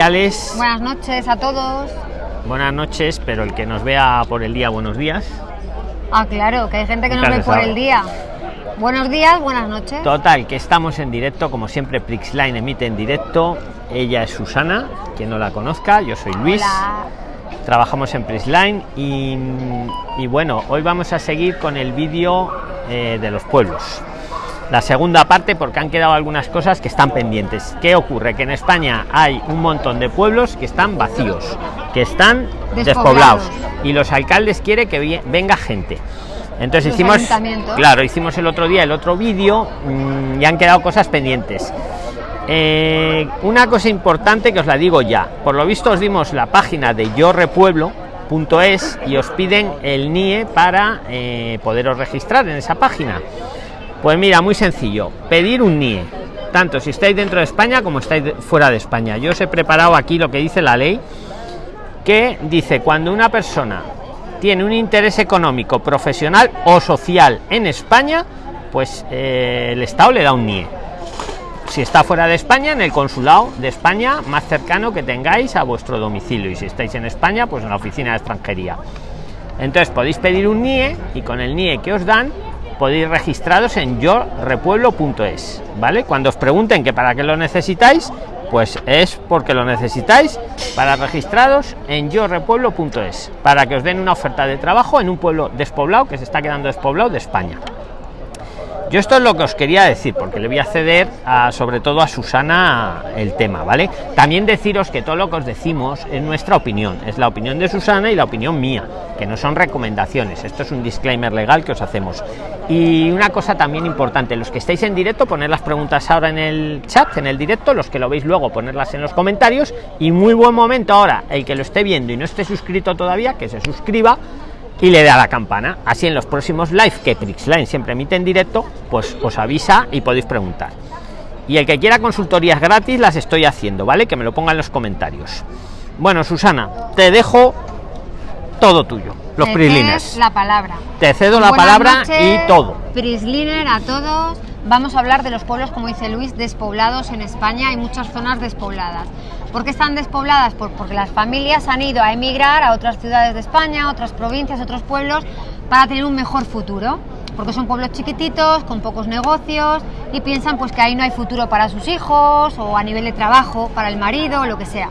Buenas noches a todos. Buenas noches, pero el que nos vea por el día, buenos días. Ah, claro, que hay gente que nos ve por el día. Buenos días, buenas noches. Total, que estamos en directo, como siempre, Prixline emite en directo. Ella es Susana, quien no la conozca, yo soy Luis. Hola. Trabajamos en Prixline y, y bueno, hoy vamos a seguir con el vídeo eh, de los pueblos. La segunda parte porque han quedado algunas cosas que están pendientes. ¿Qué ocurre? Que en España hay un montón de pueblos que están vacíos, que están Despoblados. despoblados y los alcaldes quieren que venga gente. Entonces Los hicimos, claro, hicimos el otro día el otro vídeo mm, y han quedado cosas pendientes. Eh, una cosa importante que os la digo ya. Por lo visto os dimos la página de yorepueblo.es y os piden el NIE para eh, poderos registrar en esa página. Pues mira, muy sencillo. Pedir un NIE. Tanto si estáis dentro de España como estáis fuera de España. Yo os he preparado aquí lo que dice la ley. Que dice cuando una persona tiene un interés económico, profesional o social en España, pues eh, el Estado le da un NIE si está fuera de España, en el consulado de España más cercano que tengáis a vuestro domicilio. Y si estáis en España, pues en la oficina de extranjería. Entonces podéis pedir un NIE y con el NIE que os dan podéis registraros en yorepueblo.es. ¿Vale? Cuando os pregunten que para qué lo necesitáis, pues es porque lo necesitáis para registraros en yorepueblo.es. Para que os den una oferta de trabajo en un pueblo despoblado que se está quedando despoblado de España. Yo esto es lo que os quería decir, porque le voy a ceder sobre todo a Susana el tema, ¿vale? También deciros que todo lo que os decimos es nuestra opinión, es la opinión de Susana y la opinión mía, que no son recomendaciones, esto es un disclaimer legal que os hacemos. Y una cosa también importante, los que estáis en directo, poner las preguntas ahora en el chat, en el directo, los que lo veis luego, ponerlas en los comentarios, y muy buen momento ahora, el que lo esté viendo y no esté suscrito todavía, que se suscriba y le da la campana. Así en los próximos live que Prixline siempre emite en directo, pues os avisa y podéis preguntar. Y el que quiera consultorías gratis las estoy haciendo, ¿vale? Que me lo ponga en los comentarios. Bueno, Susana, te dejo todo tuyo, los Me Prisliners. cedes la palabra. Te cedo la palabra noches, y todo. Prisliner a todos. Vamos a hablar de los pueblos, como dice Luis, despoblados en España. Hay muchas zonas despobladas. ¿Por qué están despobladas? Pues porque las familias han ido a emigrar a otras ciudades de España, otras provincias, otros pueblos, para tener un mejor futuro. Porque son pueblos chiquititos, con pocos negocios, y piensan pues que ahí no hay futuro para sus hijos, o a nivel de trabajo, para el marido, o lo que sea.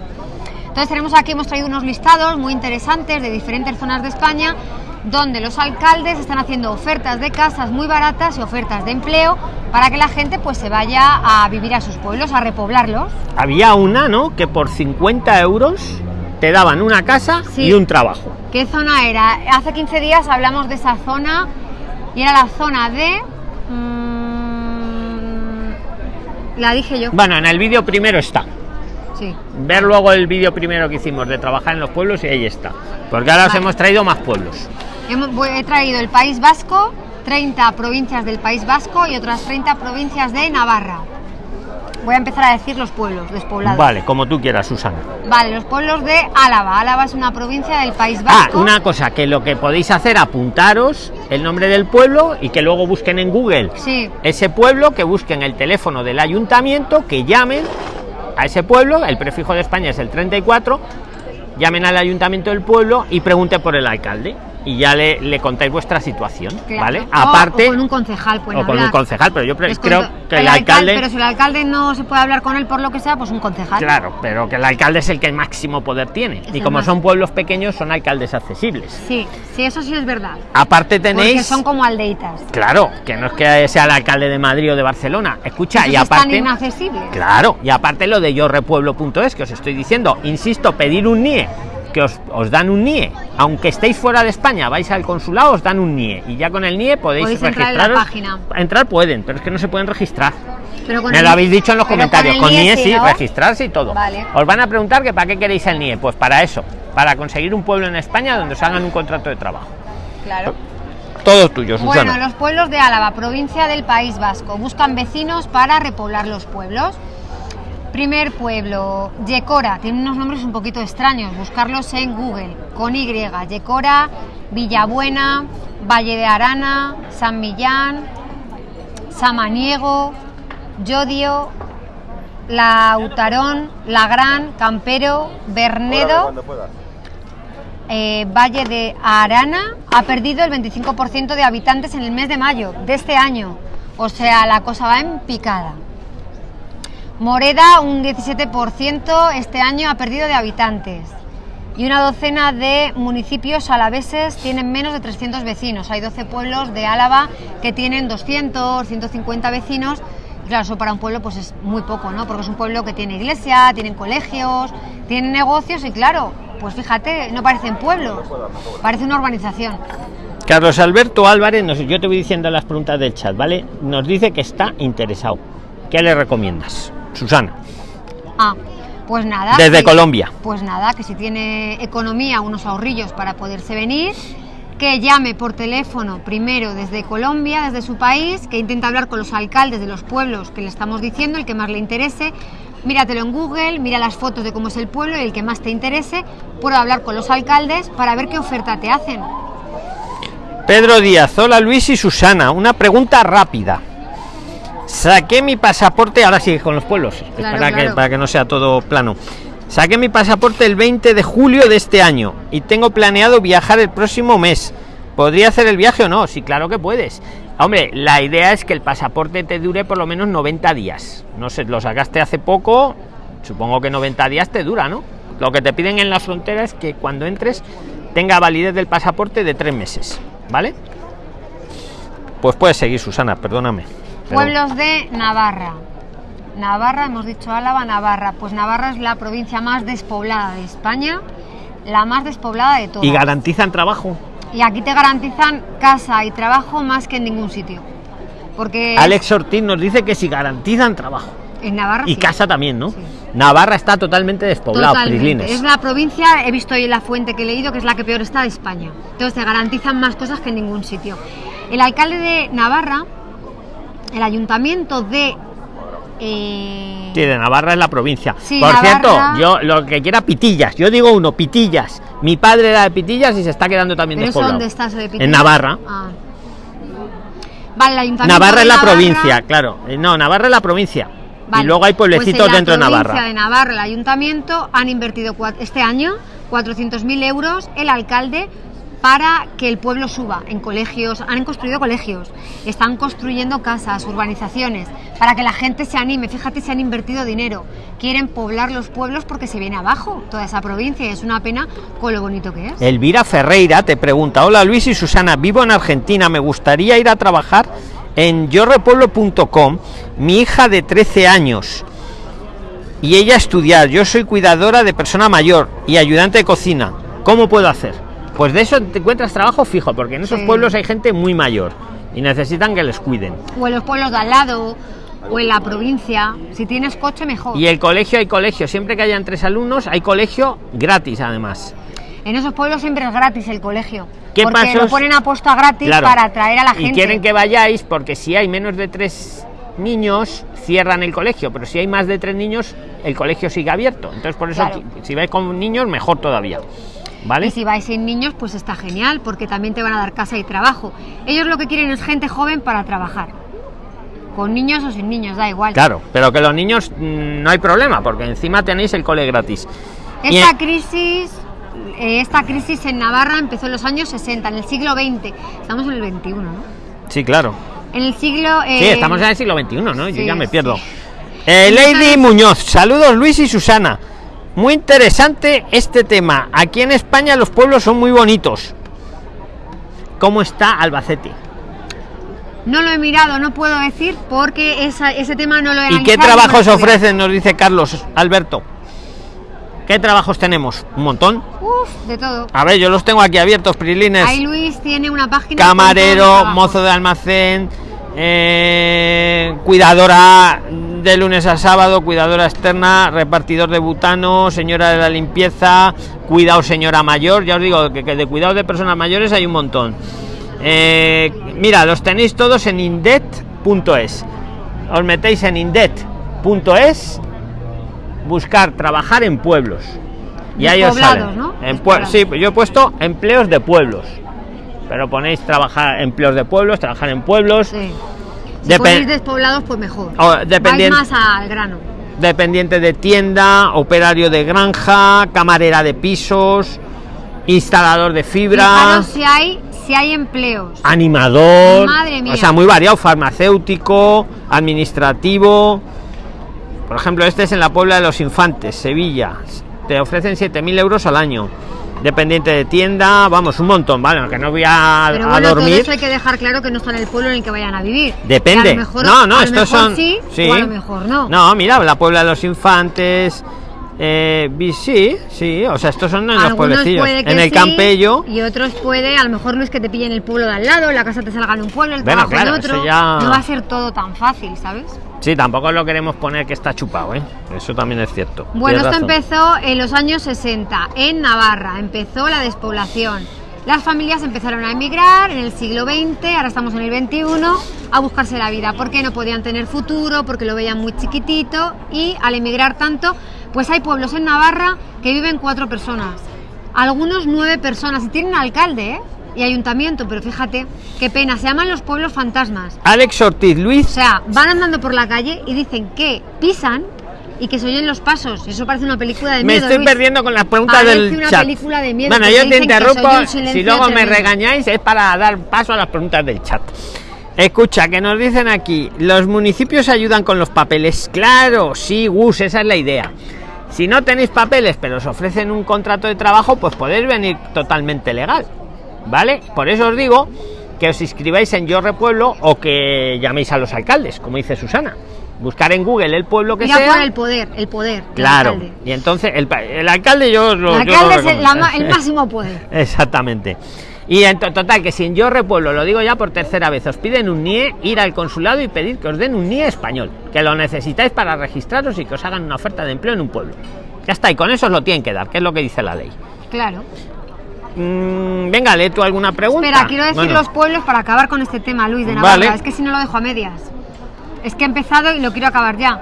Entonces tenemos aquí, hemos traído unos listados muy interesantes de diferentes zonas de España donde los alcaldes están haciendo ofertas de casas muy baratas y ofertas de empleo para que la gente pues se vaya a vivir a sus pueblos, a repoblarlos. Había una, ¿no? Que por 50 euros te daban una casa Sí. y un trabajo. ¿Qué zona era? Hace 15 días hablamos de esa zona y era la zona de... mm, la dije yo. Bueno, en el vídeo primero está. Sí. ver luego el vídeo primero que hicimos de trabajar en los pueblos y ahí está. Porque ahora os hemos traído más pueblos. He traído el País Vasco, 30 provincias del País Vasco y otras 30 provincias de Navarra. Voy a empezar a decir los pueblos despoblados. Vale, como tú quieras, Susana. Vale, los pueblos de Álava. Álava es una provincia del País Ah, Vasco. una cosa, que lo que podéis hacer, apuntaros el nombre del pueblo y que luego busquen en Google Sí, ese pueblo, que busquen el teléfono del ayuntamiento, que llamen a ese pueblo, el prefijo de España es el 34, llamen al ayuntamiento del pueblo y pregunten por el alcalde. Y ya le, le contáis vuestra situación, claro. ¿vale? O- Aparte, o con un concejal, pueden o con un concejal, pero yo creo que el, alcalde, alcalde... Pero si el alcalde no se puede hablar con él por lo que sea, pues un concejal. Claro, pero que el alcalde es el que máximo poder tiene. Es Y el como son pueblos pequeños, son alcaldes accesibles. Sí, sí, eso sí es verdad. Aparte Porque tenéis... son como aldeitas. Claro, que no es que sea el alcalde de Madrid o de Barcelona. Escucha, Esos y están aparte... inaccesibles. Claro, y aparte lo de yorepueblo.es que os estoy diciendo, insisto, pedir un NIE, que os, os dan un NIE, aunque estéis fuera de España, vais al consulado, os dan un NIE, y ya con el NIE podéis, Podéis entrar en la registraros. página. Entrar pueden, pero es que no se pueden registrar. Pero con Me el- lo habéis dicho en los comentarios. el Con NIE sí, ¿no? registrarse y todo. Vale. Os van a preguntar que para qué queréis el NIE. Pues para eso, para conseguir un pueblo en España donde os hagan un contrato de trabajo. Claro. Todo tuyo, Susana. Bueno, los pueblos de Álava, provincia del País Vasco, buscan vecinos para repoblar los pueblos. Primer pueblo, Yecora, tiene unos nombres un poquito extraños, buscarlos en Google, con Y, Yecora, Villabuena, Valle de Arana, San Millán, Samaniego, Yodio, Lautarón, La Gran, Campero, Bernedo, eh, Valle de Arana. Ha perdido el 25% de habitantes en el mes de mayo de este año. O sea, la cosa va en picada. Moreda, un 17% este año ha perdido de habitantes. Y una docena de municipios alaveses tienen menos de 300 vecinos. Hay 12 pueblos de Álava que tienen 200, 150 vecinos claro, eso para un pueblo pues es muy poco, ¿no? Porque es un pueblo que tiene iglesia, tienen colegios, tienen negocios y claro, pues fíjate, no parecen pueblos, parece una urbanización. Carlos Alberto Álvarez, yo te voy diciendo las preguntas del chat, ¿vale? Nos dice que está interesado. ¿Qué le recomiendas? Susana. Ah, pues nada. Desde Colombia. Pues nada, que si tiene economía, unos ahorrillos para poderse venir que llame por teléfono primero desde Colombia, desde su país, que intente hablar con los alcaldes de los pueblos que le estamos diciendo, el que más le interese. Míratelo en Google, mira las fotos de cómo es el pueblo y el que más te interese, puedo hablar con los alcaldes para ver qué oferta te hacen. Pedro Díaz, hola Luis y Susana, una pregunta rápida. Saqué mi pasaporte, ahora sí, con los pueblos, para, Que, para que no sea todo plano. Saqué mi pasaporte el 20 de julio de este año y tengo planeado viajar el próximo mes. ¿Podría hacer el viaje o no? Sí, claro que puedes. Hombre, la idea es que el pasaporte te dure por lo menos 90 días. No sé, lo sacaste hace poco, supongo que 90 días te dura, ¿no? Lo que te piden en la frontera es que cuando entres tenga validez del pasaporte de tres meses, ¿vale? Pues puedes seguir, Susana, perdóname. Pueblos de Navarra. Navarra, hemos dicho Álava, Navarra. Pues Navarra es la provincia más despoblada de España, la más despoblada de todas. ¿Y garantizan trabajo? Y aquí te garantizan casa y trabajo más que en ningún sitio. Porque Alex Ortiz nos dice que si garantizan trabajo. En Navarra. Y casa también, ¿no? Navarra está totalmente despoblado, Es la provincia, he visto hoy la fuente que he leído, que es la que peor está de España. Entonces te garantizan más cosas que en ningún sitio. El alcalde de Navarra, el ayuntamiento de eh... Sí, de Navarra es la provincia. Por cierto, yo lo que quiera Pitillas, yo digo uno, Pitillas. Mi padre era de Pitillas y se está quedando también despoblado. ¿Dónde estás de Pitillas? En Navarra. Ah. Vale, Navarra es la provincia, claro. Eh, no, Navarra es la provincia. Y luego hay pues pueblecitos dentro de Navarra. de Navarra, el ayuntamiento han invertido este año 400.000 euros el alcalde para que el pueblo suba en colegios, han construido colegios, están construyendo casas, urbanizaciones, para que la gente se anime. Fíjate, se han invertido dinero, quieren poblar los pueblos porque se viene abajo toda esa provincia y es una pena con lo bonito que es. Elvira Ferreira te pregunta, hola Luis y Susana, vivo en Argentina, me gustaría ir a trabajar en yorrepueblo.com, mi hija de 13 años y ella estudiar, yo soy cuidadora de persona mayor y ayudante de cocina, ¿cómo puedo hacer? Pues de eso te encuentras trabajo fijo, porque en esos pueblos hay gente muy mayor y necesitan que les cuiden. O en los pueblos de al lado, o en la provincia. Si tienes coche, mejor. Y el colegio hay colegio. Siempre que hayan tres alumnos, hay colegio gratis, además. En esos pueblos siempre es gratis el colegio. ¿Qué porque lo ponen a posta gratis para atraer a la gente. Y quieren que vayáis porque si hay menos de tres niños, cierran el colegio. Pero si hay más de tres niños, el colegio sigue abierto. Entonces, por eso, si vais con niños, mejor todavía. Y si vais sin niños, pues está genial, porque también te van a dar casa y trabajo. Ellos lo que quieren es gente joven para trabajar. Con niños o sin niños, da igual. Claro, pero que los niños mm, no hay problema, porque encima tenéis el cole gratis. Esta crisis eh, esta crisis en Navarra empezó en los años 60, en el siglo XX. Estamos en el 21, ¿no? Sí, claro. En el siglo... sí, eh, estamos en el siglo XXI, ¿no? Yo ya me pierdo. Eh, Lady Muñoz, saludos Luis y Susana. Muy interesante este tema. Aquí en España los pueblos son muy bonitos. ¿Cómo está Albacete? No lo he mirado, no puedo decir porque ese tema no lo he ¿Y qué trabajos ofrecen? Nos dice Carlos Alberto. ¿Qué trabajos tenemos? ¿Un montón? Uf, de todo. A ver, yo los tengo aquí abiertos, Prilines. Ahí Luis tiene una página. Camarero, mozo de almacén, eh, cuidadora de lunes a sábado, cuidadora externa, repartidor de butano, señora de la limpieza, cuidado señora mayor, ya os digo que, de cuidado de personas mayores hay un montón. Eh, mira, los tenéis todos en indet.es. Os metéis en indet.es, buscar trabajar en pueblos. Y ahí os sale. En sí, yo he puesto empleos de pueblos pero ponéis trabajar empleos de pueblos, trabajar en pueblos. Si ponéis despoblados, pues mejor. O, dependiendo, más al grano. dependiente de tienda, operario de granja, camarera de pisos, instalador de fibra. Fijaros si hay, si hay empleos. Animador. Madre mía. O sea, muy variado, farmacéutico, administrativo. Por ejemplo, este es en la Puebla de los Infantes, Sevilla. Te ofrecen 7.000 euros al año. Dependiente de tienda, vamos, un montón, ¿vale? Que no voy a, Pero a bueno, todo dormir. eso hay que dejar claro que no está en el pueblo en el que vayan a vivir. Depende. A lo mejor- no, no, a lo estos mejor son. Sí, o a lo mejor no. No, mira, la Puebla de los Infantes. Eh, sí, sí, o sea, estos son en los Algunos pueblecillos. puede que En el sí, Campello. Y otros puede, a lo mejor no es que te pillen el pueblo de al lado, la casa te salga en un pueblo, el Bueno, trabajo claro, en otro. ya- No va a ser todo tan fácil, ¿sabes? Sí, tampoco lo queremos poner que está chupado, ¿eh? Eso también es cierto. Bueno, Tienes esto razón. empezó en los años 60, en Navarra. Empezó la despoblación. Las familias empezaron a emigrar en el siglo XX, ahora estamos en el XXI, a buscarse la vida, porque no podían tener futuro, porque lo veían muy chiquitito y al emigrar tanto, pues hay pueblos en Navarra que viven cuatro personas, algunos nueve personas y tienen alcalde ¿eh? y ayuntamiento, pero fíjate, qué pena, se llaman los pueblos fantasmas. Alex Ortiz O Luis. sea, van andando por la calle y dicen que pisan y que se oyen los pasos. Eso parece una película de Me miedo. estoy Luis. perdiendo con las preguntas Parece del una chat. película de miedo, Bueno, yo te interrumpo. Si luego me regañáis es para dar paso a las preguntas del chat. Escucha, que nos dicen aquí, los municipios ayudan con los papeles. Claro, sí, Gus, esa es la idea. Si no tenéis papeles, pero os ofrecen un contrato de trabajo, pues podéis venir totalmente legal. ¿Vale? Por eso os digo que os inscribáis en Yo Repueblo o que llaméis a los alcaldes, como dice Susana. Buscar en Google el pueblo que Mira sea. por el poder, el poder. Claro. Y entonces el, el alcalde yo lo El yo lo alcalde es el, la máximo poder. Exactamente. Y en to- total, que si en Yo Repueblo, lo digo ya por tercera vez, os piden un NIE, ir al consulado y pedir que os den un NIE español, que lo necesitáis para registraros y que os hagan una oferta de empleo en un pueblo. Ya está, y con eso os lo tienen que dar, que es lo que dice la ley. Claro. Mm, venga, lee tú alguna pregunta. Espera, quiero decir Bueno, los pueblos para acabar con este tema, Luis de Navarra. Vale. Es que si no lo dejo a medias. Es que he empezado y lo quiero acabar ya.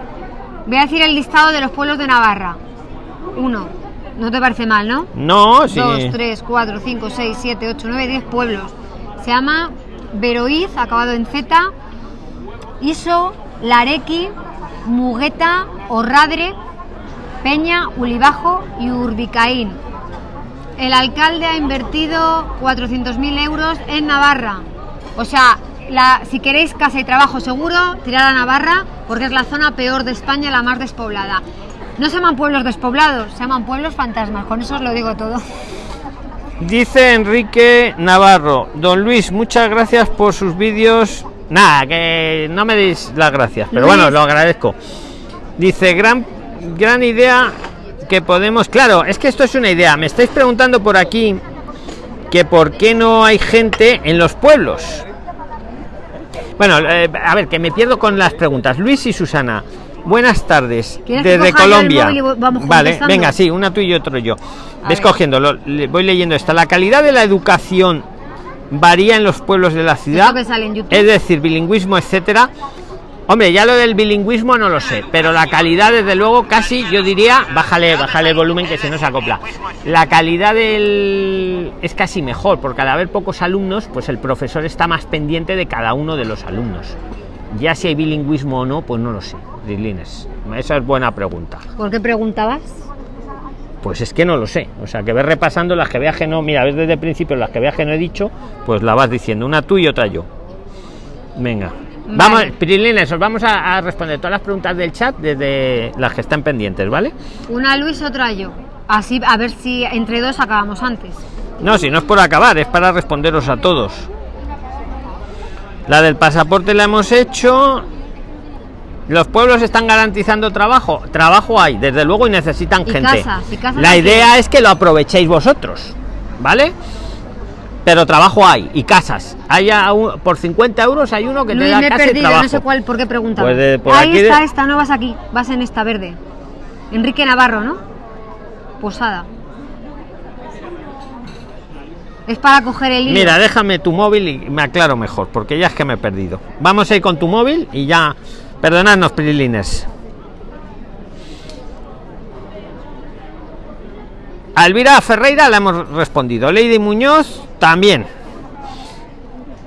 Voy a decir el listado de los pueblos de Navarra. Uno. No te parece mal, ¿no? No, sí. 2, 3, 4, 5, 6, 7, 8, 9, 10 pueblos. Se llama Veroiz, acabado en Z, Iso, Larequi, Mugueta, Orradre, Peña, Ulibajo y Urbicaín. El alcalde ha invertido 400.000 euros en Navarra. O sea, si queréis casa y trabajo seguro, tirar a Navarra porque es la zona peor de España, la más despoblada. No se llaman pueblos despoblados, se llaman pueblos fantasmas. Con eso os lo digo todo. Dice Enrique Navarro, don Luis, muchas gracias por sus vídeos. Nada, que no me deis las gracias, pero Luis. bueno, lo agradezco. Dice, gran, gran idea que podemos... Claro, es que esto es una idea. Me estáis preguntando por aquí que por qué no hay gente en los pueblos. Bueno, eh, a ver, que me pierdo con las preguntas. Luis y Susana, buenas tardes. ¿Quieres que Desde Colombia. vale, venga, sí, una tú y otro yo. A Ves ver. cogiéndolo, le- voy leyendo esta. La calidad de la educación varía en los pueblos de la ciudad. Es decir, bilingüismo, etcétera. Hombre, ya lo del bilingüismo no lo sé, pero la calidad, desde luego, casi yo diría, bájale, bájale el volumen que se nos acopla. La calidad del es casi mejor, porque al haber pocos alumnos, pues el profesor está más pendiente de cada uno de los alumnos. Ya si hay bilingüismo o no, pues no lo sé. Rilines, esa es buena pregunta. ¿Por qué preguntabas? Pues es que no lo sé. O sea, que ves repasando las que veas que no, mira, ves desde el principio las que veas que no he dicho, pues la vas diciendo, una tú y otra yo. Venga. Vale. Vamos, Pirilines, os vamos a, a responder todas las preguntas del chat desde las que están pendientes, ¿vale? Una Luis, otra yo. Así, a ver si entre dos acabamos antes. No, si no es por acabar, es para responderos a todos. La del pasaporte la hemos hecho. Los pueblos están garantizando trabajo. Trabajo hay, desde luego, y necesitan Y gente. y casas la idea es que lo aprovechéis vosotros, ¿vale? Pero trabajo hay y casas. Hay a un- por 50 euros hay uno que te Luis, da me he casa y perdido, trabajo. no sé cuál, por qué preguntaba. Pues de- por Ahí aquí de- está esta, no vas aquí, vas en esta verde. Enrique Navarro, ¿no? Posada. Es para coger el hilo. Mira, déjame tu móvil y me aclaro mejor, porque ya es que me he perdido. Vamos a ir con tu móvil y ya. Perdonadnos, Pirilines. A Elvira Ferreira le hemos respondido. Lady Muñoz también.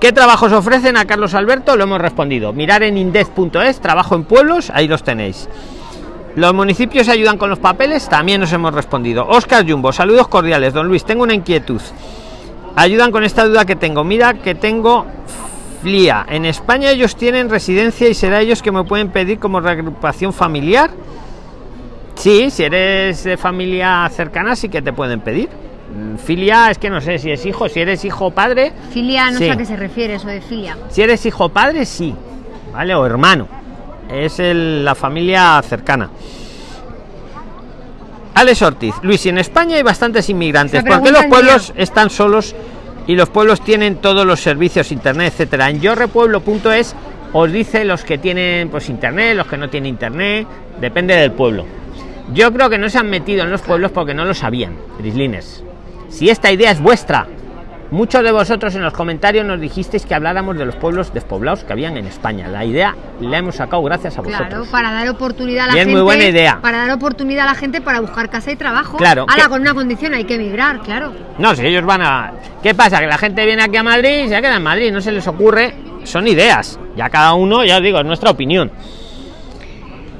¿Qué trabajos ofrecen a Carlos Alberto? Lo hemos respondido. Mirar en indez.es, trabajo en pueblos, ahí los tenéis. los municipios ayudan con los papeles también nos hemos respondido oscar jumbo saludos cordiales don luis tengo una inquietud ayudan con esta duda que tengo mira que tengo flia en españa ellos tienen residencia y será ellos que me pueden pedir como reagrupación familiar sí si eres de familia cercana sí que te pueden pedir. Mm, filia es que no sé si es hijo si eres hijo o padre. Filia, no sé a qué se refiere eso de filia. si eres hijo o padre sí vale o hermano. Es el- la familia cercana. Alex Ortiz Luis en España hay bastantes inmigrantes ¿por qué los pueblos están solos y los pueblos tienen todos los servicios internet etcétera. En yorrepueblo.es os dice los que tienen pues internet los que no tienen internet. Depende del pueblo. Yo creo que no se han metido en los pueblos porque no lo sabían Grislines si esta idea es vuestra muchos de vosotros en los comentarios nos dijisteis que habláramos de los pueblos despoblados que habían en España la idea la hemos sacado gracias a vosotros Claro, para dar oportunidad a la Y es gente. muy buena idea. Para dar oportunidad a la gente para buscar casa y trabajo. Claro, Ahora, que- con una condición, hay que emigrar, claro. No, si ellos van a. ¿Qué pasa? Que la gente viene aquí a Madrid y se queda en Madrid, no se les ocurre. Son ideas. Ya cada uno, ya os digo, es nuestra opinión.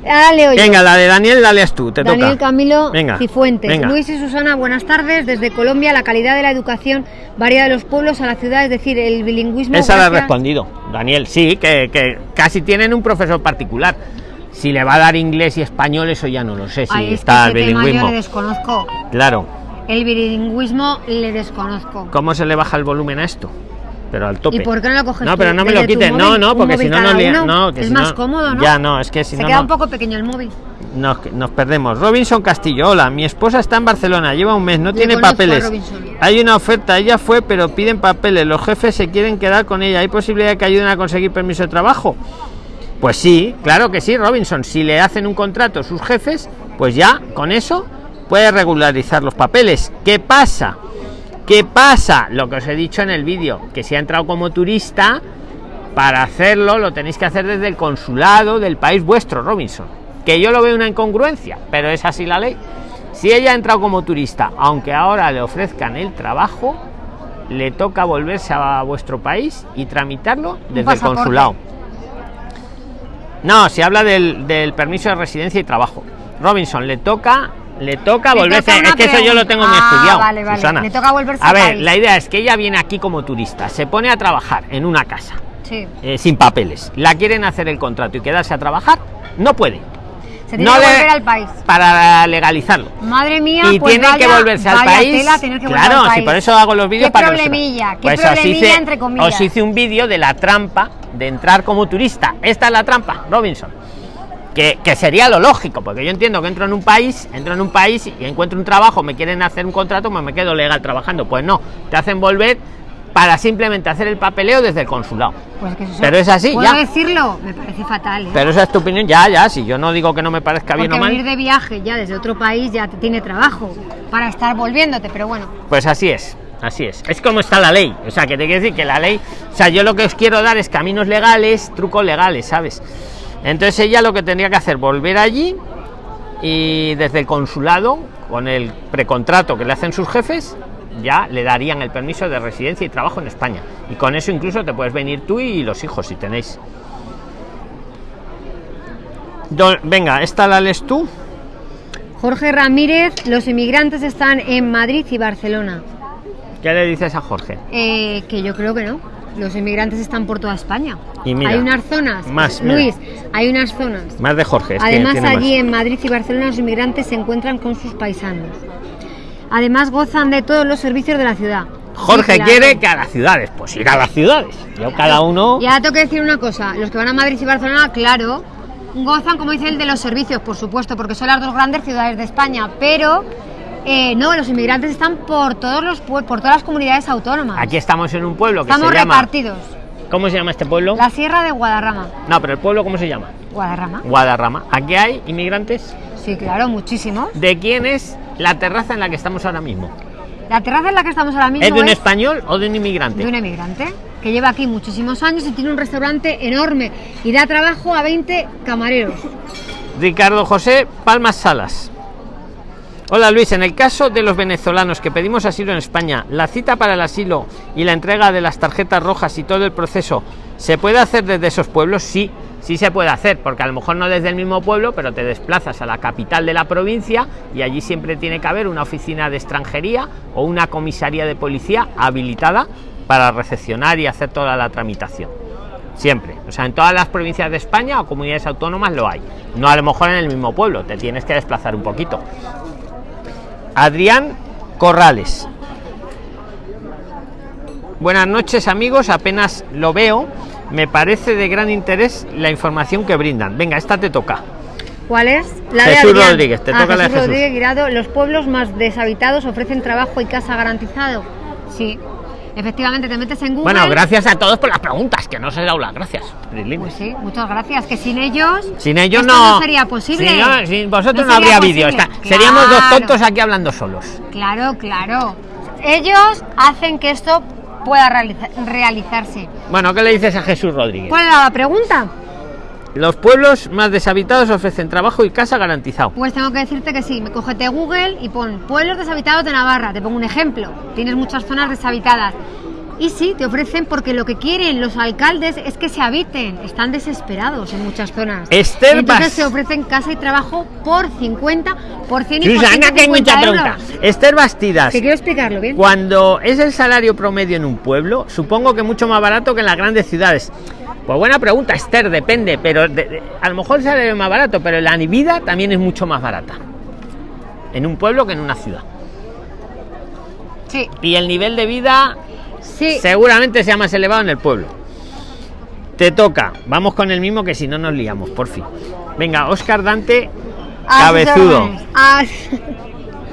Ahora leo yo. Venga, la de Daniel, dale tú, te Daniel toca. Camilo Venga, Cifuentes. venga. Luis y Susana, buenas tardes. Desde Colombia, la calidad de la educación varía de los pueblos a la ciudad, es decir, el bilingüismo. Esa la he gracias- respondido, Daniel. Sí, que, que casi tienen un profesor particular. Si le va a dar inglés y español, eso ya no lo sé. Si Ay, es que está el yo bilingüismo. le desconozco. Claro. El bilingüismo le desconozco. ¿Cómo se le baja el volumen a esto? Pero al tope. ¿Y por qué no lo coges No, pero no me lo quiten. No, no, porque si no, no. No, que es si más no- cómodo, ¿no? Ya no, es que si Se no. queda no- un poco pequeño el móvil. Nos, nos perdemos. Robinson Castillo, hola, mi esposa está en Barcelona, lleva un mes, no Le tiene papeles. Hay una oferta, ella fue, pero piden papeles, los jefes se quieren quedar con ella. ¿Hay posibilidad de que ayuden a conseguir permiso de trabajo? Pues sí, claro que sí, Robinson. Si le hacen un contrato sus jefes, pues ya con eso puede regularizar los papeles. ¿Qué pasa? ¿Qué pasa? Lo que os he dicho en el vídeo, que si ha entrado como turista, para hacerlo lo tenéis que hacer desde el consulado del país vuestro, Robinson. Que yo lo veo una incongruencia, pero es así la ley. Si ella ha entrado como turista, aunque ahora le ofrezcan el trabajo, le toca volverse a vuestro país y tramitarlo desde el consulado. No, se habla del, del permiso de residencia y trabajo. Robinson, le toca, le toca Le volverse. toca es que eso yo lo tengo muy Ah, estudiado. vale, vale. Susana. Le toca volverse A ver, país. la idea es que ella viene aquí como turista, se pone a trabajar en una casa Sí. eh, sin papeles. La quieren hacer el contrato y quedarse a trabajar, no puede. Se tiene No que volver al país. Para legalizarlo. Madre mía, y pues tienen que volverse al país. tela que claro, si por eso hago los vídeos Qué para que problemilla, qué Pues os problemilla, hice, entre comillas. os hice un vídeo de la trampa de entrar como turista. Esta es la trampa, Robinson. Que, que sería lo lógico, porque yo entiendo que entro en un país, entro en un país y encuentro un trabajo, me quieren hacer un contrato, pues me quedo legal trabajando. Pues no, te hacen volver para simplemente hacer el papeleo desde el consulado. Pues que eso- Pero es así, ¿Puedo ya. decirlo? Me parece fatal, ¿eh? Pero esa es tu opinión, ya, ya, si yo no digo que no me parezca bien o mal. venir de viaje ya desde otro país ya te tiene trabajo para estar volviéndote, pero bueno. Pues así es, así es. Es como está la ley. O sea, que te quiero decir que la ley. O sea, yo lo que os quiero dar es caminos legales, trucos legales, ¿sabes? Entonces ella lo que tendría que hacer, volver allí y desde el consulado, con el precontrato que le hacen sus jefes, ya le darían el permiso de residencia y trabajo en España. Y con eso incluso te puedes venir tú y los hijos si tenéis. Venga, esta la lees tú. Jorge Ramírez, los inmigrantes están en Madrid y Barcelona. ¿Qué le dices a Jorge? Eh, que yo creo que no. Los inmigrantes están por toda España. Y mira, hay unas zonas, más, mira. Luis, hay unas zonas. Más de Jorge. Además, tiene allí más. en Madrid y Barcelona los inmigrantes se encuentran con sus paisanos. Además, gozan de todos los servicios de la ciudad. Jorge Sí, quiere que a las ciudades, pues ir a las ciudades. Yo cada uno. Y ahora tengo que decir una cosa, los que van a Madrid y Barcelona, claro, gozan, como dice el de los servicios, por supuesto, porque son las dos grandes ciudades de España, pero eh, no, los inmigrantes están por todos los por todas las comunidades autónomas. Aquí estamos en un pueblo que Estamos se llama. repartidos. ¿Cómo se llama este pueblo? La Sierra de Guadarrama. No, pero el pueblo ¿cómo se llama? Guadarrama. Guadarrama. Aquí hay inmigrantes. Sí, claro, muchísimos. ¿De quién es la terraza en la que estamos ahora mismo? La terraza en la que estamos ahora mismo ¿Es de un es español o de un inmigrante? de un emigrante que lleva aquí muchísimos años y tiene un restaurante enorme y da trabajo a 20 camareros. Ricardo José Palmas Salas. Hola Luis, en el caso de los venezolanos que pedimos asilo en España, la cita para el asilo y la entrega de las tarjetas rojas y todo el proceso, ¿se puede hacer desde esos pueblos? Sí, sí se puede hacer, porque a lo mejor no desde el mismo pueblo, pero te desplazas a la capital de la provincia y allí siempre tiene que haber una oficina de extranjería o una comisaría de policía habilitada para recepcionar y hacer toda la tramitación. Siempre. O sea, en todas las provincias de España o comunidades autónomas lo hay. No a lo mejor en el mismo pueblo, te tienes que desplazar un poquito. Adrián Corrales. Buenas noches amigos, apenas lo veo me parece de gran interés la información que brindan. Venga, esta te toca. ¿Cuál es? La Jesús Rodríguez, te ah, toca la Jesús. Rodríguez Guirado, los pueblos más deshabitados ofrecen trabajo y casa garantizado. Sí, efectivamente te metes en Google. Bueno, gracias a todos por las preguntas, que no se da las gracias. Pues sí, muchas gracias. Que sin ellos, sin ellos no, sería posible. Sin, vosotros no, habría vídeo. Seríamos dos tontos aquí hablando solos. Claro, claro. Ellos hacen que esto pueda realizarse. Bueno, ¿qué le dices a Jesús Rodríguez? ¿Cuál era la pregunta? Los pueblos más deshabitados ofrecen trabajo y casa garantizado. Pues tengo que decirte que sí. Me cógete Google y pon pueblos deshabitados de Navarra. Te pongo un ejemplo. Tienes muchas zonas deshabitadas. Y sí, te ofrecen porque lo que quieren los alcaldes es que se habiten. Están desesperados en muchas zonas. Esther entonces se ofrecen casa y trabajo por 50, por 100 y Susana, que hay mucha pregunta. Esther Bastidas. Que quiero explicarlo bien. Cuando es el salario promedio en un pueblo, supongo que mucho más barato que en las grandes ciudades. Pues buena pregunta, Esther, depende, pero a lo mejor es más barato, pero la vida también es mucho más barata. En un pueblo que en una ciudad. Sí. Y el nivel de vida Seguramente sea más elevado en el pueblo. Te toca. Vamos con el mismo que si no nos liamos, por fin. Venga, Oscar Dante, cabezudo.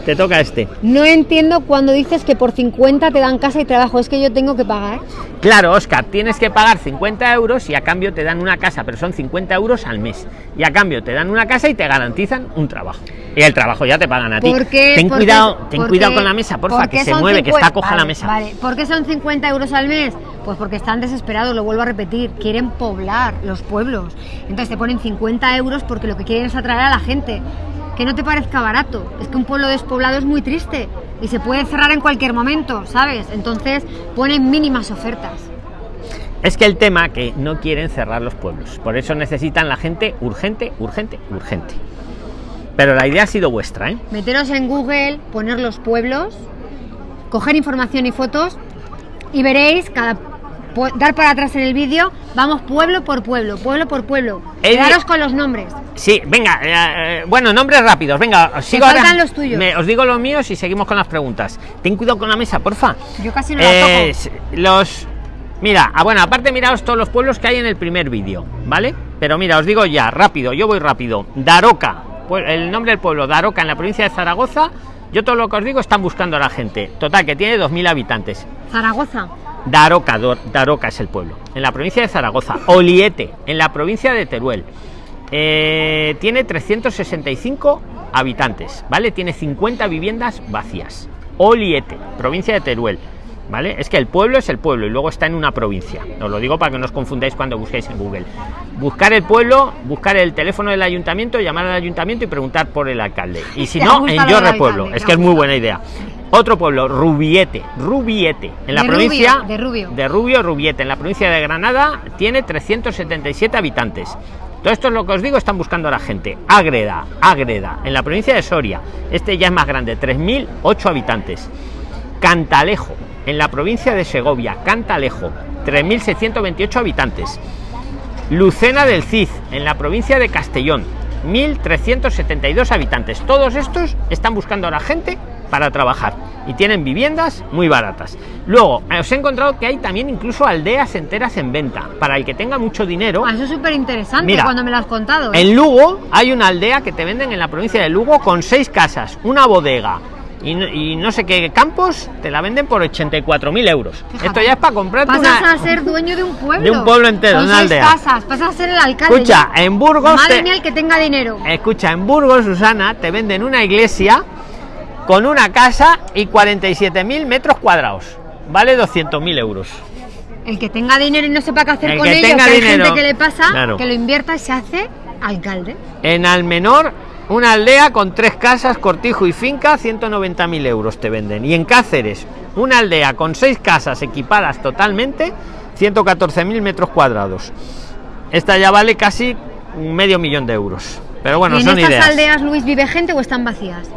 Te toca este. No entiendo cuando dices que por 50 te dan casa y trabajo, es que yo tengo que pagar. Claro, Oscar, tienes que pagar 50 euros y a cambio te dan una casa, pero son 50 euros al mes. Y a cambio te dan una casa y te garantizan un trabajo. Y el trabajo ya te pagan a ti. ten cuidado, ten cuidado con la mesa, porfa, que se mueve, que está coja la mesa. Vale, ¿por qué son 50 euros al mes? Pues porque están desesperados, lo vuelvo a repetir, quieren poblar los pueblos. Entonces te ponen 50 euros porque lo que quieren es atraer a la gente que no te parezca barato. Es que un pueblo despoblado es muy triste y se puede cerrar en cualquier momento, ¿sabes? Entonces ponen mínimas ofertas. Es que el tema que no quieren cerrar los pueblos, por eso necesitan la gente urgente, urgente, urgente. Pero la idea ha sido vuestra, ¿eh? Meteros en Google, poner los pueblos, coger información y fotos y veréis cada dar para atrás en el vídeo, vamos pueblo por pueblo, pueblo por pueblo. Quedaros con los nombres. Sí, venga, eh, eh, bueno, nombres rápidos, venga, sigo ahora. los tuyos. os digo los míos y seguimos con las preguntas. Ten cuidado con la mesa, porfa. Yo casi no la toco. Los Mira, ah, bueno, aparte miraos todos los pueblos que hay en el primer vídeo, ¿vale? Pero mira, os digo ya, rápido, yo voy rápido. Daroca, el nombre del pueblo, Daroca, en la provincia de Zaragoza. Yo todo lo que os digo están buscando a la gente. Total, que tiene 2.000 habitantes. Zaragoza. Daroca, Daroca es el pueblo, en la provincia de Zaragoza. Oliete, en la provincia de Teruel. Eh, tiene 365 habitantes, ¿vale? Tiene 50 viviendas vacías. Oliete, provincia de Teruel. ¿Vale? Es que el pueblo es el pueblo y luego está en una provincia. Os lo digo para que no os confundáis cuando busquéis en Google. Buscar el pueblo, buscar el teléfono del ayuntamiento, llamar al ayuntamiento y preguntar por el alcalde. Y si no, en Yorre Pueblo. Es que es muy buena idea. Otro pueblo, Rubiete, Rubiete, en la provincia de Rubio. de Rubio, Rubiete, en la provincia de Granada, tiene 377 habitantes. Todo esto es lo que os digo, están buscando a la gente. Ágreda, Ágreda, en la provincia de Soria, este ya es más grande, 3.008 habitantes. Cantalejo, en la provincia de Segovia, Cantalejo, 3.628 habitantes. Lucena del Cid, en la provincia de Castellón, 1.372 habitantes. Todos estos están buscando a la gente para trabajar y tienen viviendas muy baratas. Luego, os he encontrado que hay también incluso aldeas enteras en venta. Para el que tenga mucho dinero. Ah, eso es súper interesante cuando me lo has contado. ¿eh? En Lugo hay una aldea que te venden en la provincia de Lugo con seis casas, una bodega, y no, sé qué campos te la venden por 84.000 euros. Esto ya es para comprar Pasas a ser dueño de un pueblo. De un pueblo entero, una aldea. Casas, pasas a ser el alcalde. Escucha, en Burgos. Madre mía, el que tenga dinero. Escucha, en Burgos, Susana, te venden una iglesia con una casa y 47.000 metros cuadrados. Vale 200.000 euros. El que tenga dinero y no sepa qué hacer con ello, que hay gente que le pasa, que lo invierta y se hace alcalde. En Almenor una aldea con tres casas, cortijo y finca, 190.000 euros te venden. Y en Cáceres, una aldea con seis casas equipadas totalmente, 114.000 metros cuadrados. esta ya vale casi medio millón de euros. Pero bueno, ¿Y en son estas ideas. aldeas, Luis, vive gente o están vacías?